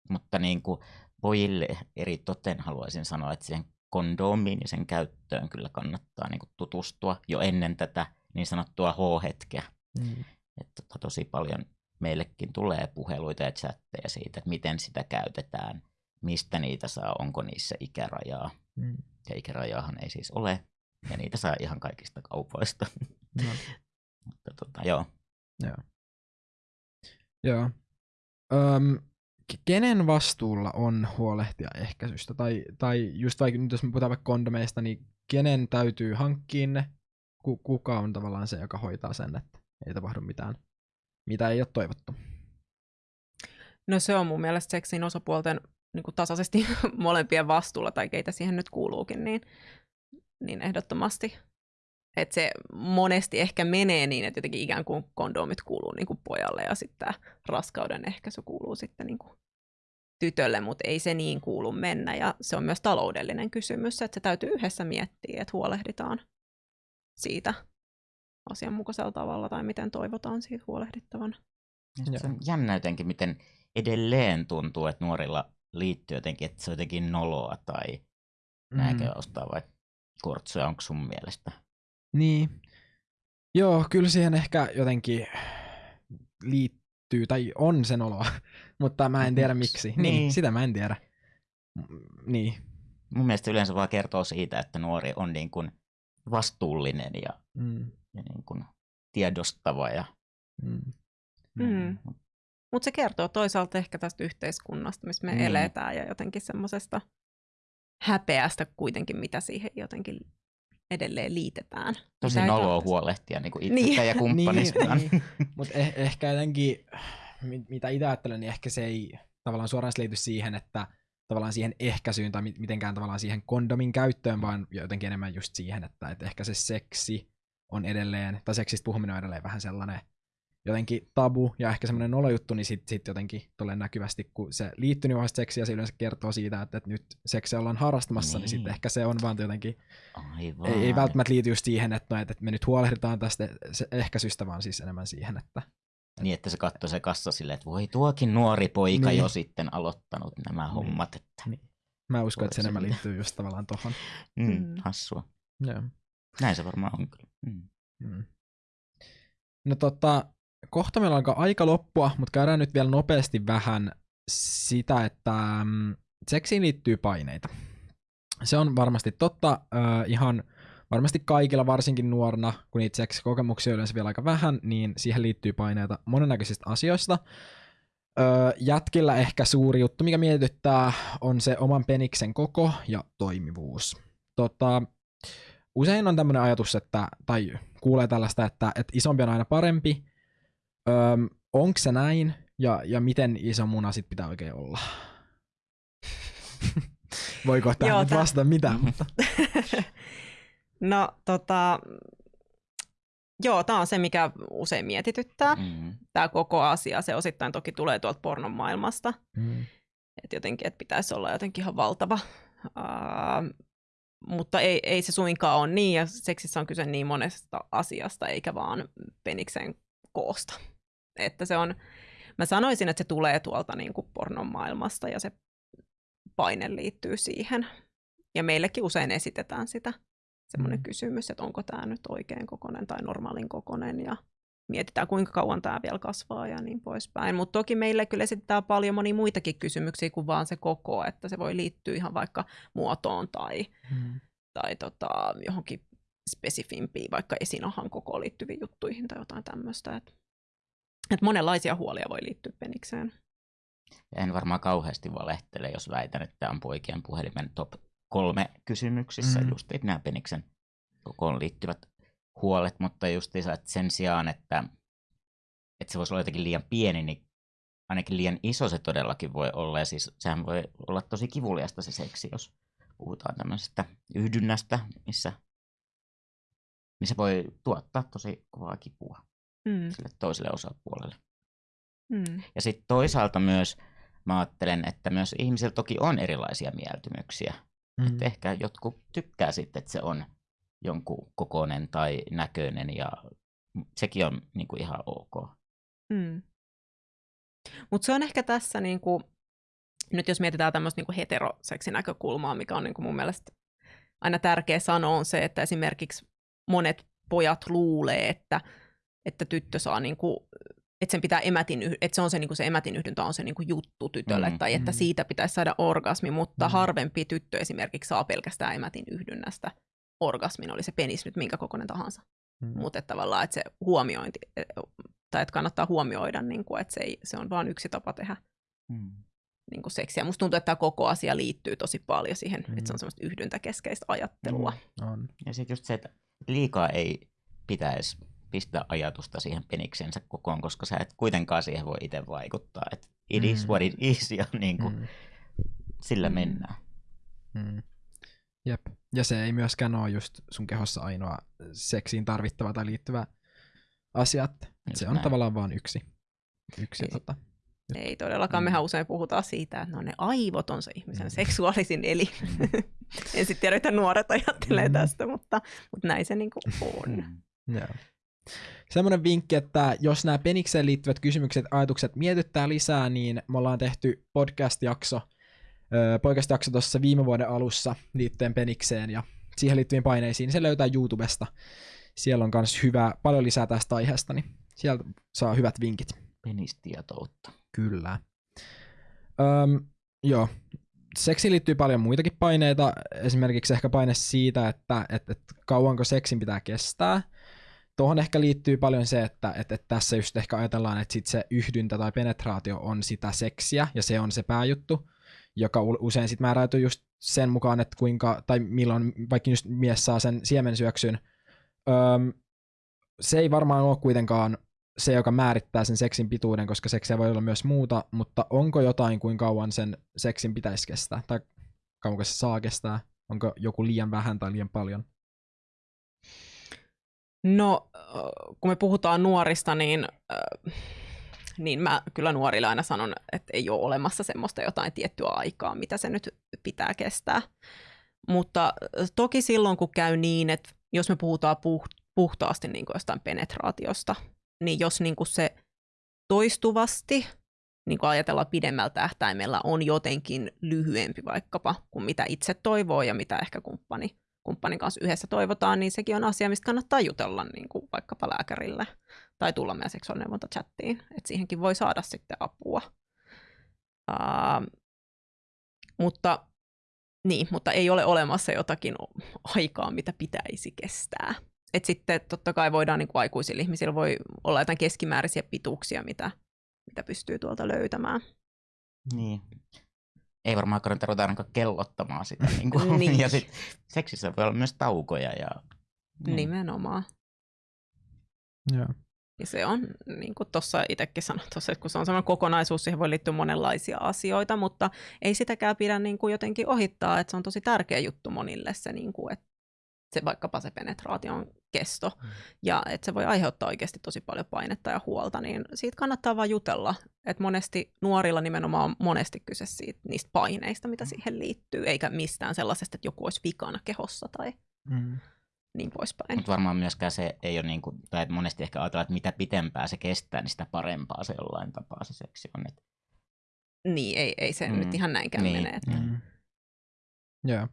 Mutta niin kuin pojille eri toten haluaisin sanoa, että siihen kondomiin ja sen käyttöön kyllä kannattaa niin kuin tutustua jo ennen tätä niin sanottua H-hetkeä. Mm. Että tota, tosi paljon meillekin tulee puheluita ja chatteja siitä, että miten sitä käytetään, mistä niitä saa, onko niissä ikärajaa. Mm. Ja ikärajaahan ei siis ole, ja niitä saa ihan kaikista kaupoista. No. *laughs* Mutta tota, joo. Joo. Öm, ke- kenen vastuulla on huolehtia ehkäisystä? Tai, tai just vaikka nyt jos me puhutaan vaikka kondomeista, niin kenen täytyy hankkia ne? Ku, kuka on tavallaan se, joka hoitaa sen, että ei tapahdu mitään, mitä ei ole toivottu? No se on mun mielestä seksin osapuolten niin kuin tasaisesti *laughs* molempien vastuulla, tai keitä siihen nyt kuuluukin, niin, niin ehdottomasti. Että se monesti ehkä menee niin, että jotenkin ikään kuin kondomit kuuluu niin kuin pojalle ja sitten tämä raskauden ehkäisy kuuluu sitten niin kuin tytölle, mutta ei se niin kuulu mennä. Ja se on myös taloudellinen kysymys, että se täytyy yhdessä miettiä, että huolehditaan siitä asianmukaisella tavalla tai miten toivotaan siitä huolehdittavan. Ja se on jännä jotenkin, miten edelleen tuntuu, että nuorilla liittyy jotenkin, että se on jotenkin noloa tai mm. nääkö ostaa vai kortsuja, onko sun mielestä? Niin. Joo, kyllä siihen ehkä jotenkin liittyy, tai on sen oloa, *laughs* mutta mä en tiedä miksi. Niin, Niin. sitä mä en tiedä. Mm, Niin. Mun mielestä yleensä vaan kertoo siitä, että nuori on niin kuin vastuullinen ja, Mm. ja niin kuin tiedostava ja Mm. Mm. Mutta se kertoo toisaalta ehkä tästä yhteiskunnasta, missä me Mm. mm. eletään ja jotenkin semmoisesta häpeästä kuitenkin, mitä siihen jotenkin edelleen liitetään. Tosi noloa huolehtia niin *laughs* Niin. itsestä ja kumppanistaan. Niin, niin. Mutta eh- ehkä jotenkin, mi- mitä itse ajattelen, niin ehkä se ei tavallaan suoraan liity siihen, että tavallaan siihen ehkäisyyn tai mi- mitenkään tavallaan siihen kondomin käyttöön, vaan jotenkin enemmän just siihen, että, että ehkä se seksi on edelleen, tai seksistä puhuminen on edelleen vähän sellainen jotenkin tabu ja ehkä semmoinen nolojuttu, niin sitten sit jotenkin tulee näkyvästi, kun se liittyy vahvasti seksiä, se yleensä kertoo siitä, että, että nyt seksiä ollaan harrastamassa, niin, niin sitten ehkä se on vaan jotenkin Aivan. ei, ei välttämättä liity just siihen, että, no, että me nyt huolehditaan tästä ehkäisystä, vaan siis enemmän siihen, että Niin, että se katsoi se kassa silleen, että voi tuokin nuori poika Niin. jo sitten aloittanut nämä Niin. hommat. Että... mä uskon, että se enemmän liittyy just tavallaan tohon. Mm, Mm. hassua. Joo. Näin se varmaan on kyllä. Mm. Mm. No tota, kohta meillä alkaa aika loppua, mutta käydään nyt vielä nopeasti vähän sitä, että mm, seksiin liittyy paineita. Se on varmasti totta äh, ihan varmasti kaikilla, varsinkin nuorena, kun niitä seksikokemuksia on yleensä vielä aika vähän, niin siihen liittyy paineita monennäköisistä asioista. Öö, jätkillä ehkä suuri juttu, mikä mietityttää, on se oman peniksen koko ja toimivuus. Tota, usein on tämmöinen ajatus, että, tai kuulee tällaista, että, että isompi on aina parempi. Öö, Onko se näin? Ja, ja miten iso muna sit pitää oikein olla? *laughs* Voiko tähän Joo, vastata mitään? Mutta... *laughs* no tota, joo, tämä on se, mikä usein mietityttää. Mm. Tämä koko asia, se osittain toki tulee tuolta pornon maailmasta. Mm. Että jotenkin, että pitäisi olla jotenkin ihan valtava. Uh, mutta ei, ei se suinkaan ole niin, ja seksissä on kyse niin monesta asiasta, eikä vaan peniksen koosta. Että se on, mä sanoisin, että se tulee tuolta niin kuin pornon maailmasta, ja se paine liittyy siihen. Ja meillekin usein esitetään sitä, semmoinen Mm. mm. kysymys, että onko tämä nyt oikein kokonen tai normaalin kokonen, ja mietitään, kuinka kauan tämä vielä kasvaa ja niin poispäin. Mutta toki meille kyllä esitetään paljon monia muitakin kysymyksiä kuin vaan se koko, että se voi liittyä ihan vaikka muotoon tai, Mm. tai tota, johonkin spesifimpiin, vaikka esinahan kokoon liittyviin juttuihin tai jotain tämmöistä. Et, et monenlaisia huolia voi liittyä penikseen. En varmaan kauheasti valehtele, jos väitän, että tämä on poikien puhelimen top kolme kysymyksissä, Mm. just nämä peniksen kokoon liittyvät huolet, mutta justiinsa, että sen sijaan, että, että se voisi olla jotenkin liian pieni, niin ainakin liian iso se todellakin voi olla, ja siis sehän voi olla tosi kivuliasta se seksi, jos puhutaan tämmöisestä yhdynnästä, missä, missä voi tuottaa tosi kovaa kipua Mm. sille toiselle osapuolelle. Mm. Ja sitten toisaalta myös mä ajattelen, että myös ihmisillä toki on erilaisia mieltymyksiä. Mm. Että ehkä jotkut tykkää sitten, että se on jonkun kokoinen tai näköinen ja sekin on niin kuin ihan ok. Mm. Mutta se on ehkä tässä, niinku, nyt jos mietitään tämmöistä niinku heteroseksinäkökulmaa, mikä on niinku mun mielestä aina tärkeä sanoa, on se, että esimerkiksi monet pojat luulee, että, että tyttö saa, niinku, että sen pitää emätin, että se on se, niinku se emätin yhdyntä on se niinku juttu tytölle, Mm, tai että mm. siitä pitäisi saada orgasmi, mutta Mm. harvempi tyttö esimerkiksi saa pelkästään emätin yhdynnästä orgasmin, oli se penis nyt minkä kokoinen tahansa Mm. mutta että tavallaan että se huomiointi, e, tai että kannattaa huomioida, niin kuin, että se, ei, se on vain yksi tapa tehdä Mm. niin kuin seksiä. Musta tuntuu, että tämä koko asia liittyy tosi paljon siihen, mm. että se Mm. on semmoista yhdyntäkeskeistä ajattelua. On. Ja sitten just se, että liikaa ei pitäisi pistää ajatusta siihen peniksensä kokoon, koska sä et kuitenkaan siihen voi itse vaikuttaa. Et it is Mm. what it is *laughs* ja niin kuin Mm. sillä Mm. mennään. Mm. Jep. Ja se ei myöskään ole just sun kehossa ainoa seksiin tarvittava tai liittyvä asia. Se on näin. tavallaan vain yksi. yksi Ei. tota. Ei todellakaan, Mm. mehän usein puhutaan siitä, että no ne aivot on se ihmisen seksuaalisin eli. Mm. *laughs* en sitten tiedä, että nuoret ajattelee Mm. tästä, mutta, mutta näin se niin kuin on. *laughs* Mm. Semmoinen vinkki, että jos nämä penikseen liittyvät kysymykset, ajatukset mietittää lisää, niin me ollaan tehty podcast-jakso, podcast-jakso tuossa viime vuoden alussa liittyen penikseen ja siihen liittyviin paineisiin. Se löytää YouTubesta. Siellä on myös hyvä, paljon lisää tästä aiheesta, niin sieltä saa hyvät vinkit. Penistietoutta. Kyllä. Öm, joo. Seksiin liittyy paljon muitakin paineita, esimerkiksi ehkä paine siitä, että et, et kauanko seksin pitää kestää, tuohon ehkä liittyy paljon se, että, että, että tässä just ehkä ajatellaan, että sit se yhdyntä tai penetraatio on sitä seksiä, ja se on se pääjuttu, joka usein sitten määräytyy just sen mukaan, että kuinka, tai milloin vaikka just mies saa sen siemensyöksyn. Öm, se ei varmaan ole kuitenkaan se, joka määrittää sen seksin pituuden, koska seksiä voi olla myös muuta, mutta onko jotain, kuin kauan sen seksin pitäisi kestää, tai kauanko se saa kestää? Onko joku liian vähän tai liian paljon? No, kun me puhutaan nuorista, niin, niin mä kyllä nuorille aina sanon, että ei ole olemassa semmoista jotain tiettyä aikaa, mitä se nyt pitää kestää. Mutta toki silloin, kun käy niin, että jos me puhutaan puhtaasti niin kuin jostain penetraatiosta, niin jos niin kuin se toistuvasti niin kuin ajatellaan pidemmällä tähtäimellä on jotenkin lyhyempi vaikkapa kuin mitä itse toivoo ja mitä ehkä kumppani, kumppanin kanssa yhdessä toivotaan, niin sekin on asia, mistä kannattaa jutella niin kuin vaikkapa lääkärille tai tulla meidän seksuaalineuvonta-chattiin, että siihenkin voi saada sitten apua. Uh, mutta, niin, mutta ei ole olemassa jotakin aikaa, mitä pitäisi kestää. Et sitten totta kai voidaan niin kuin aikuisilla ihmisillä voi olla jotain keskimääräisiä pituuksia, mitä, mitä pystyy tuolta löytämään. Niin. Ei varmaan kannata ruveta ainakaan kellottamaan sitä. *laughs* Niin kuin. niin. Ja sit seksissä voi olla myös taukoja. Ja... Niin. Nimenomaan. Joo. Ja se on, niin kuin tuossa itsekin sanoin, tossa, että kun se on sellainen kokonaisuus, siihen voi liittyä monenlaisia asioita, mutta ei sitäkään pidä niin kuin jotenkin ohittaa, että se on tosi tärkeä juttu monille se, niin kuin, että se vaikkapa se penetraation kesto, mm. ja että se voi aiheuttaa oikeasti tosi paljon painetta ja huolta, niin siitä kannattaa vaan jutella. Että monesti nuorilla nimenomaan on monesti kyse siitä, niistä paineista, mitä mm. siihen liittyy, eikä mistään sellaisesta, että joku olisi vikana kehossa tai mm. niin poispäin. Mutta varmaan myöskään se ei ole, niin kuin, tai monesti ehkä ajatellaan, että mitä pitempää se kestää, niin sitä parempaa se jollain tapaa se seksi on. Että... Niin, ei, ei se mm. nyt ihan näinkään niin. mene. Että... Mm. Joo.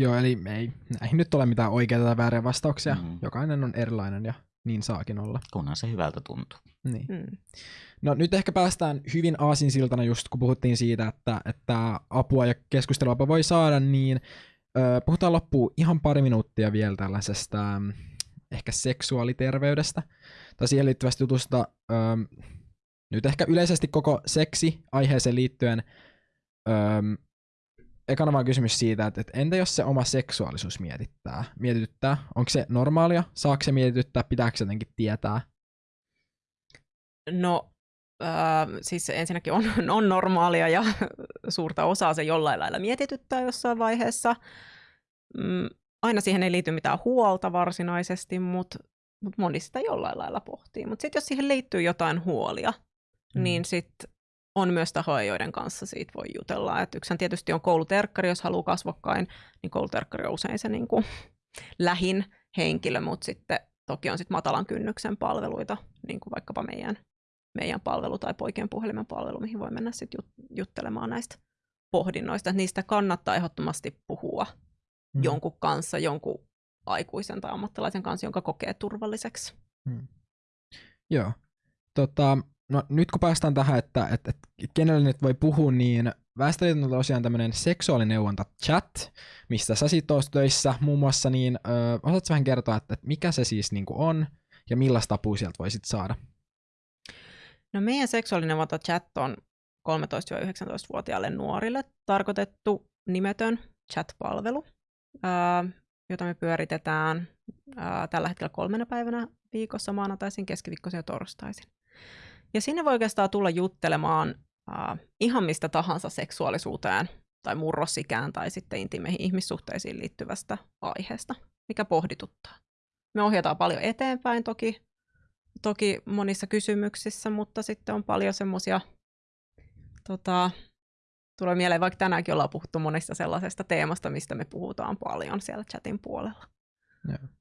Joo, eli ei näihin nyt ole mitään oikeita tai vääriä vastauksia. Mm. Jokainen on erilainen ja niin saakin olla. Kunhan se hyvältä tuntuu. Niin. Mm. No nyt ehkä päästään hyvin aasinsiltana just kun puhuttiin siitä, että, että apua ja keskustelua voi saada, niin ö, puhutaan loppuun ihan pari minuuttia vielä tällaisesta mm, ehkä seksuaaliterveydestä tai siihen liittyvästä jutusta. Ö, nyt ehkä yleisesti koko seksi aiheeseen liittyen ö, ekana vaan kysymys siitä, että, että entä jos se oma seksuaalisuus mietittää, mietityttää? Onko se normaalia? Saako se mietityttää? Pitääkö se jotenkin tietää? No, äh, siis ensinnäkin on, *laughs* on normaalia ja *laughs* suurta osaa se jollain lailla mietityttää jossain vaiheessa. Mm, aina siihen ei liity mitään huolta varsinaisesti, mutta mut moni sitä jollain lailla pohtii. Mutta sitten jos siihen liittyy jotain huolia, mm. niin sitten on myös tahoja, joiden kanssa siitä voi jutella. Et yksihän tietysti on kouluterkkari, jos haluaa kasvokkain, niin kouluterkkari on usein se niin kuin *laughs* lähin henkilö, mutta sitten toki on sitten matalan kynnyksen palveluita, niin kuin vaikkapa meidän, meidän palvelu tai poikien puhelimen palvelu, mihin voi mennä sitten juttelemaan näistä pohdinnoista. Niistä kannattaa ehdottomasti puhua mm. jonkun kanssa, jonkun aikuisen tai ammattilaisen kanssa, jonka kokee turvalliseksi. Mm. Joo. Tota, no nyt kun päästään tähän, että, että, että kenelle nyt voi puhua, niin Väestöliiton on tosiaan tämmöinen seksuaalineuvonta chat, mistä sä sit töissä muun muassa, niin ö, osaatko vähän kertoa, että, että mikä se siis niin on ja millaista apua sieltä voisit saada? No meidän seksuaalineuvonta chat on 13-19-vuotiaille nuorille tarkoitettu nimetön chat-palvelu, jota me pyöritetään tällä hetkellä kolmena päivänä viikossa, maanantaisin, keskiviikkoisin ja torstaisin. Ja sinne voi oikeastaan tulla juttelemaan äh, ihan mistä tahansa seksuaalisuuteen tai murrosikään tai sitten intimeihin ihmissuhteisiin liittyvästä aiheesta, mikä pohdituttaa. Me ohjataan paljon eteenpäin toki, toki monissa kysymyksissä, mutta sitten on paljon semmoisia, tota, tulee mieleen, vaikka tänäänkin ollaan puhuttu monesta sellaisesta teemasta, mistä me puhutaan paljon siellä chatin puolella. Yeah.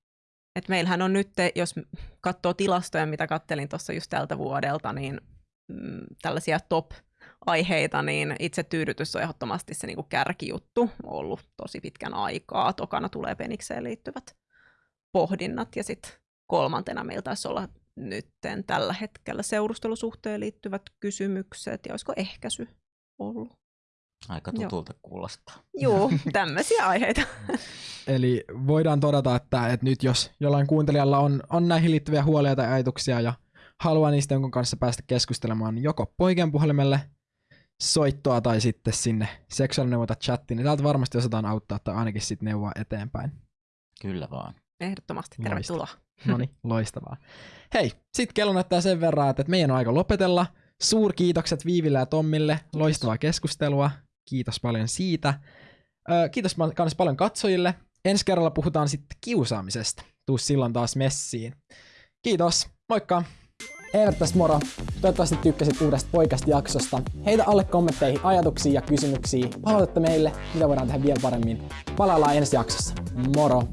Et meillähän on nyt, jos katsoo tilastoja, mitä kattelin tuossa just tältä vuodelta, niin mm, tällaisia top-aiheita, niin itse tyydytys on ehdottomasti se niinku kärkijuttu ollut tosi pitkän aikaa. Tokana tulee penikseen liittyvät pohdinnat ja sitten kolmantena meillä taisi olla nyt tällä hetkellä seurustelusuhteen liittyvät kysymykset ja olisiko ehkäisy ollut. Aika Joo. tutulta kuulostaa. Juu, *laughs* tämmöisiä aiheita. Eli voidaan todeta, että, että nyt jos jollain kuuntelijalla on, on näihin liittyviä huolia tai ajatuksia ja haluaa niistä jonkun kanssa päästä keskustelemaan niin joko poikien puhelimelle soittoa tai sitten sinne seksuaalineuvota chattiin, niin täältä varmasti osataan auttaa tai ainakin sitten neuvoa eteenpäin. Kyllä vaan. Ehdottomasti tervetuloa. No niin, *laughs* loistavaa. Hei, sit kello näyttää sen verran, että meidän on aika lopetella. Suurkiitokset Viiville ja Tommille, loistavaa keskustelua. Kiitos paljon siitä. Ö, kiitos myös paljon katsojille. Ensi kerralla puhutaan sitten kiusaamisesta. Tuu silloin taas messiin. Kiitos, moikka! Evert tässä moro. Toivottavasti tykkäsit uudesta poikasta jaksosta. Heitä alle kommentteihin ajatuksia ja kysymyksiä. Palautetta meille, mitä voidaan tehdä vielä paremmin. Palaillaan ensi jaksossa. Moro!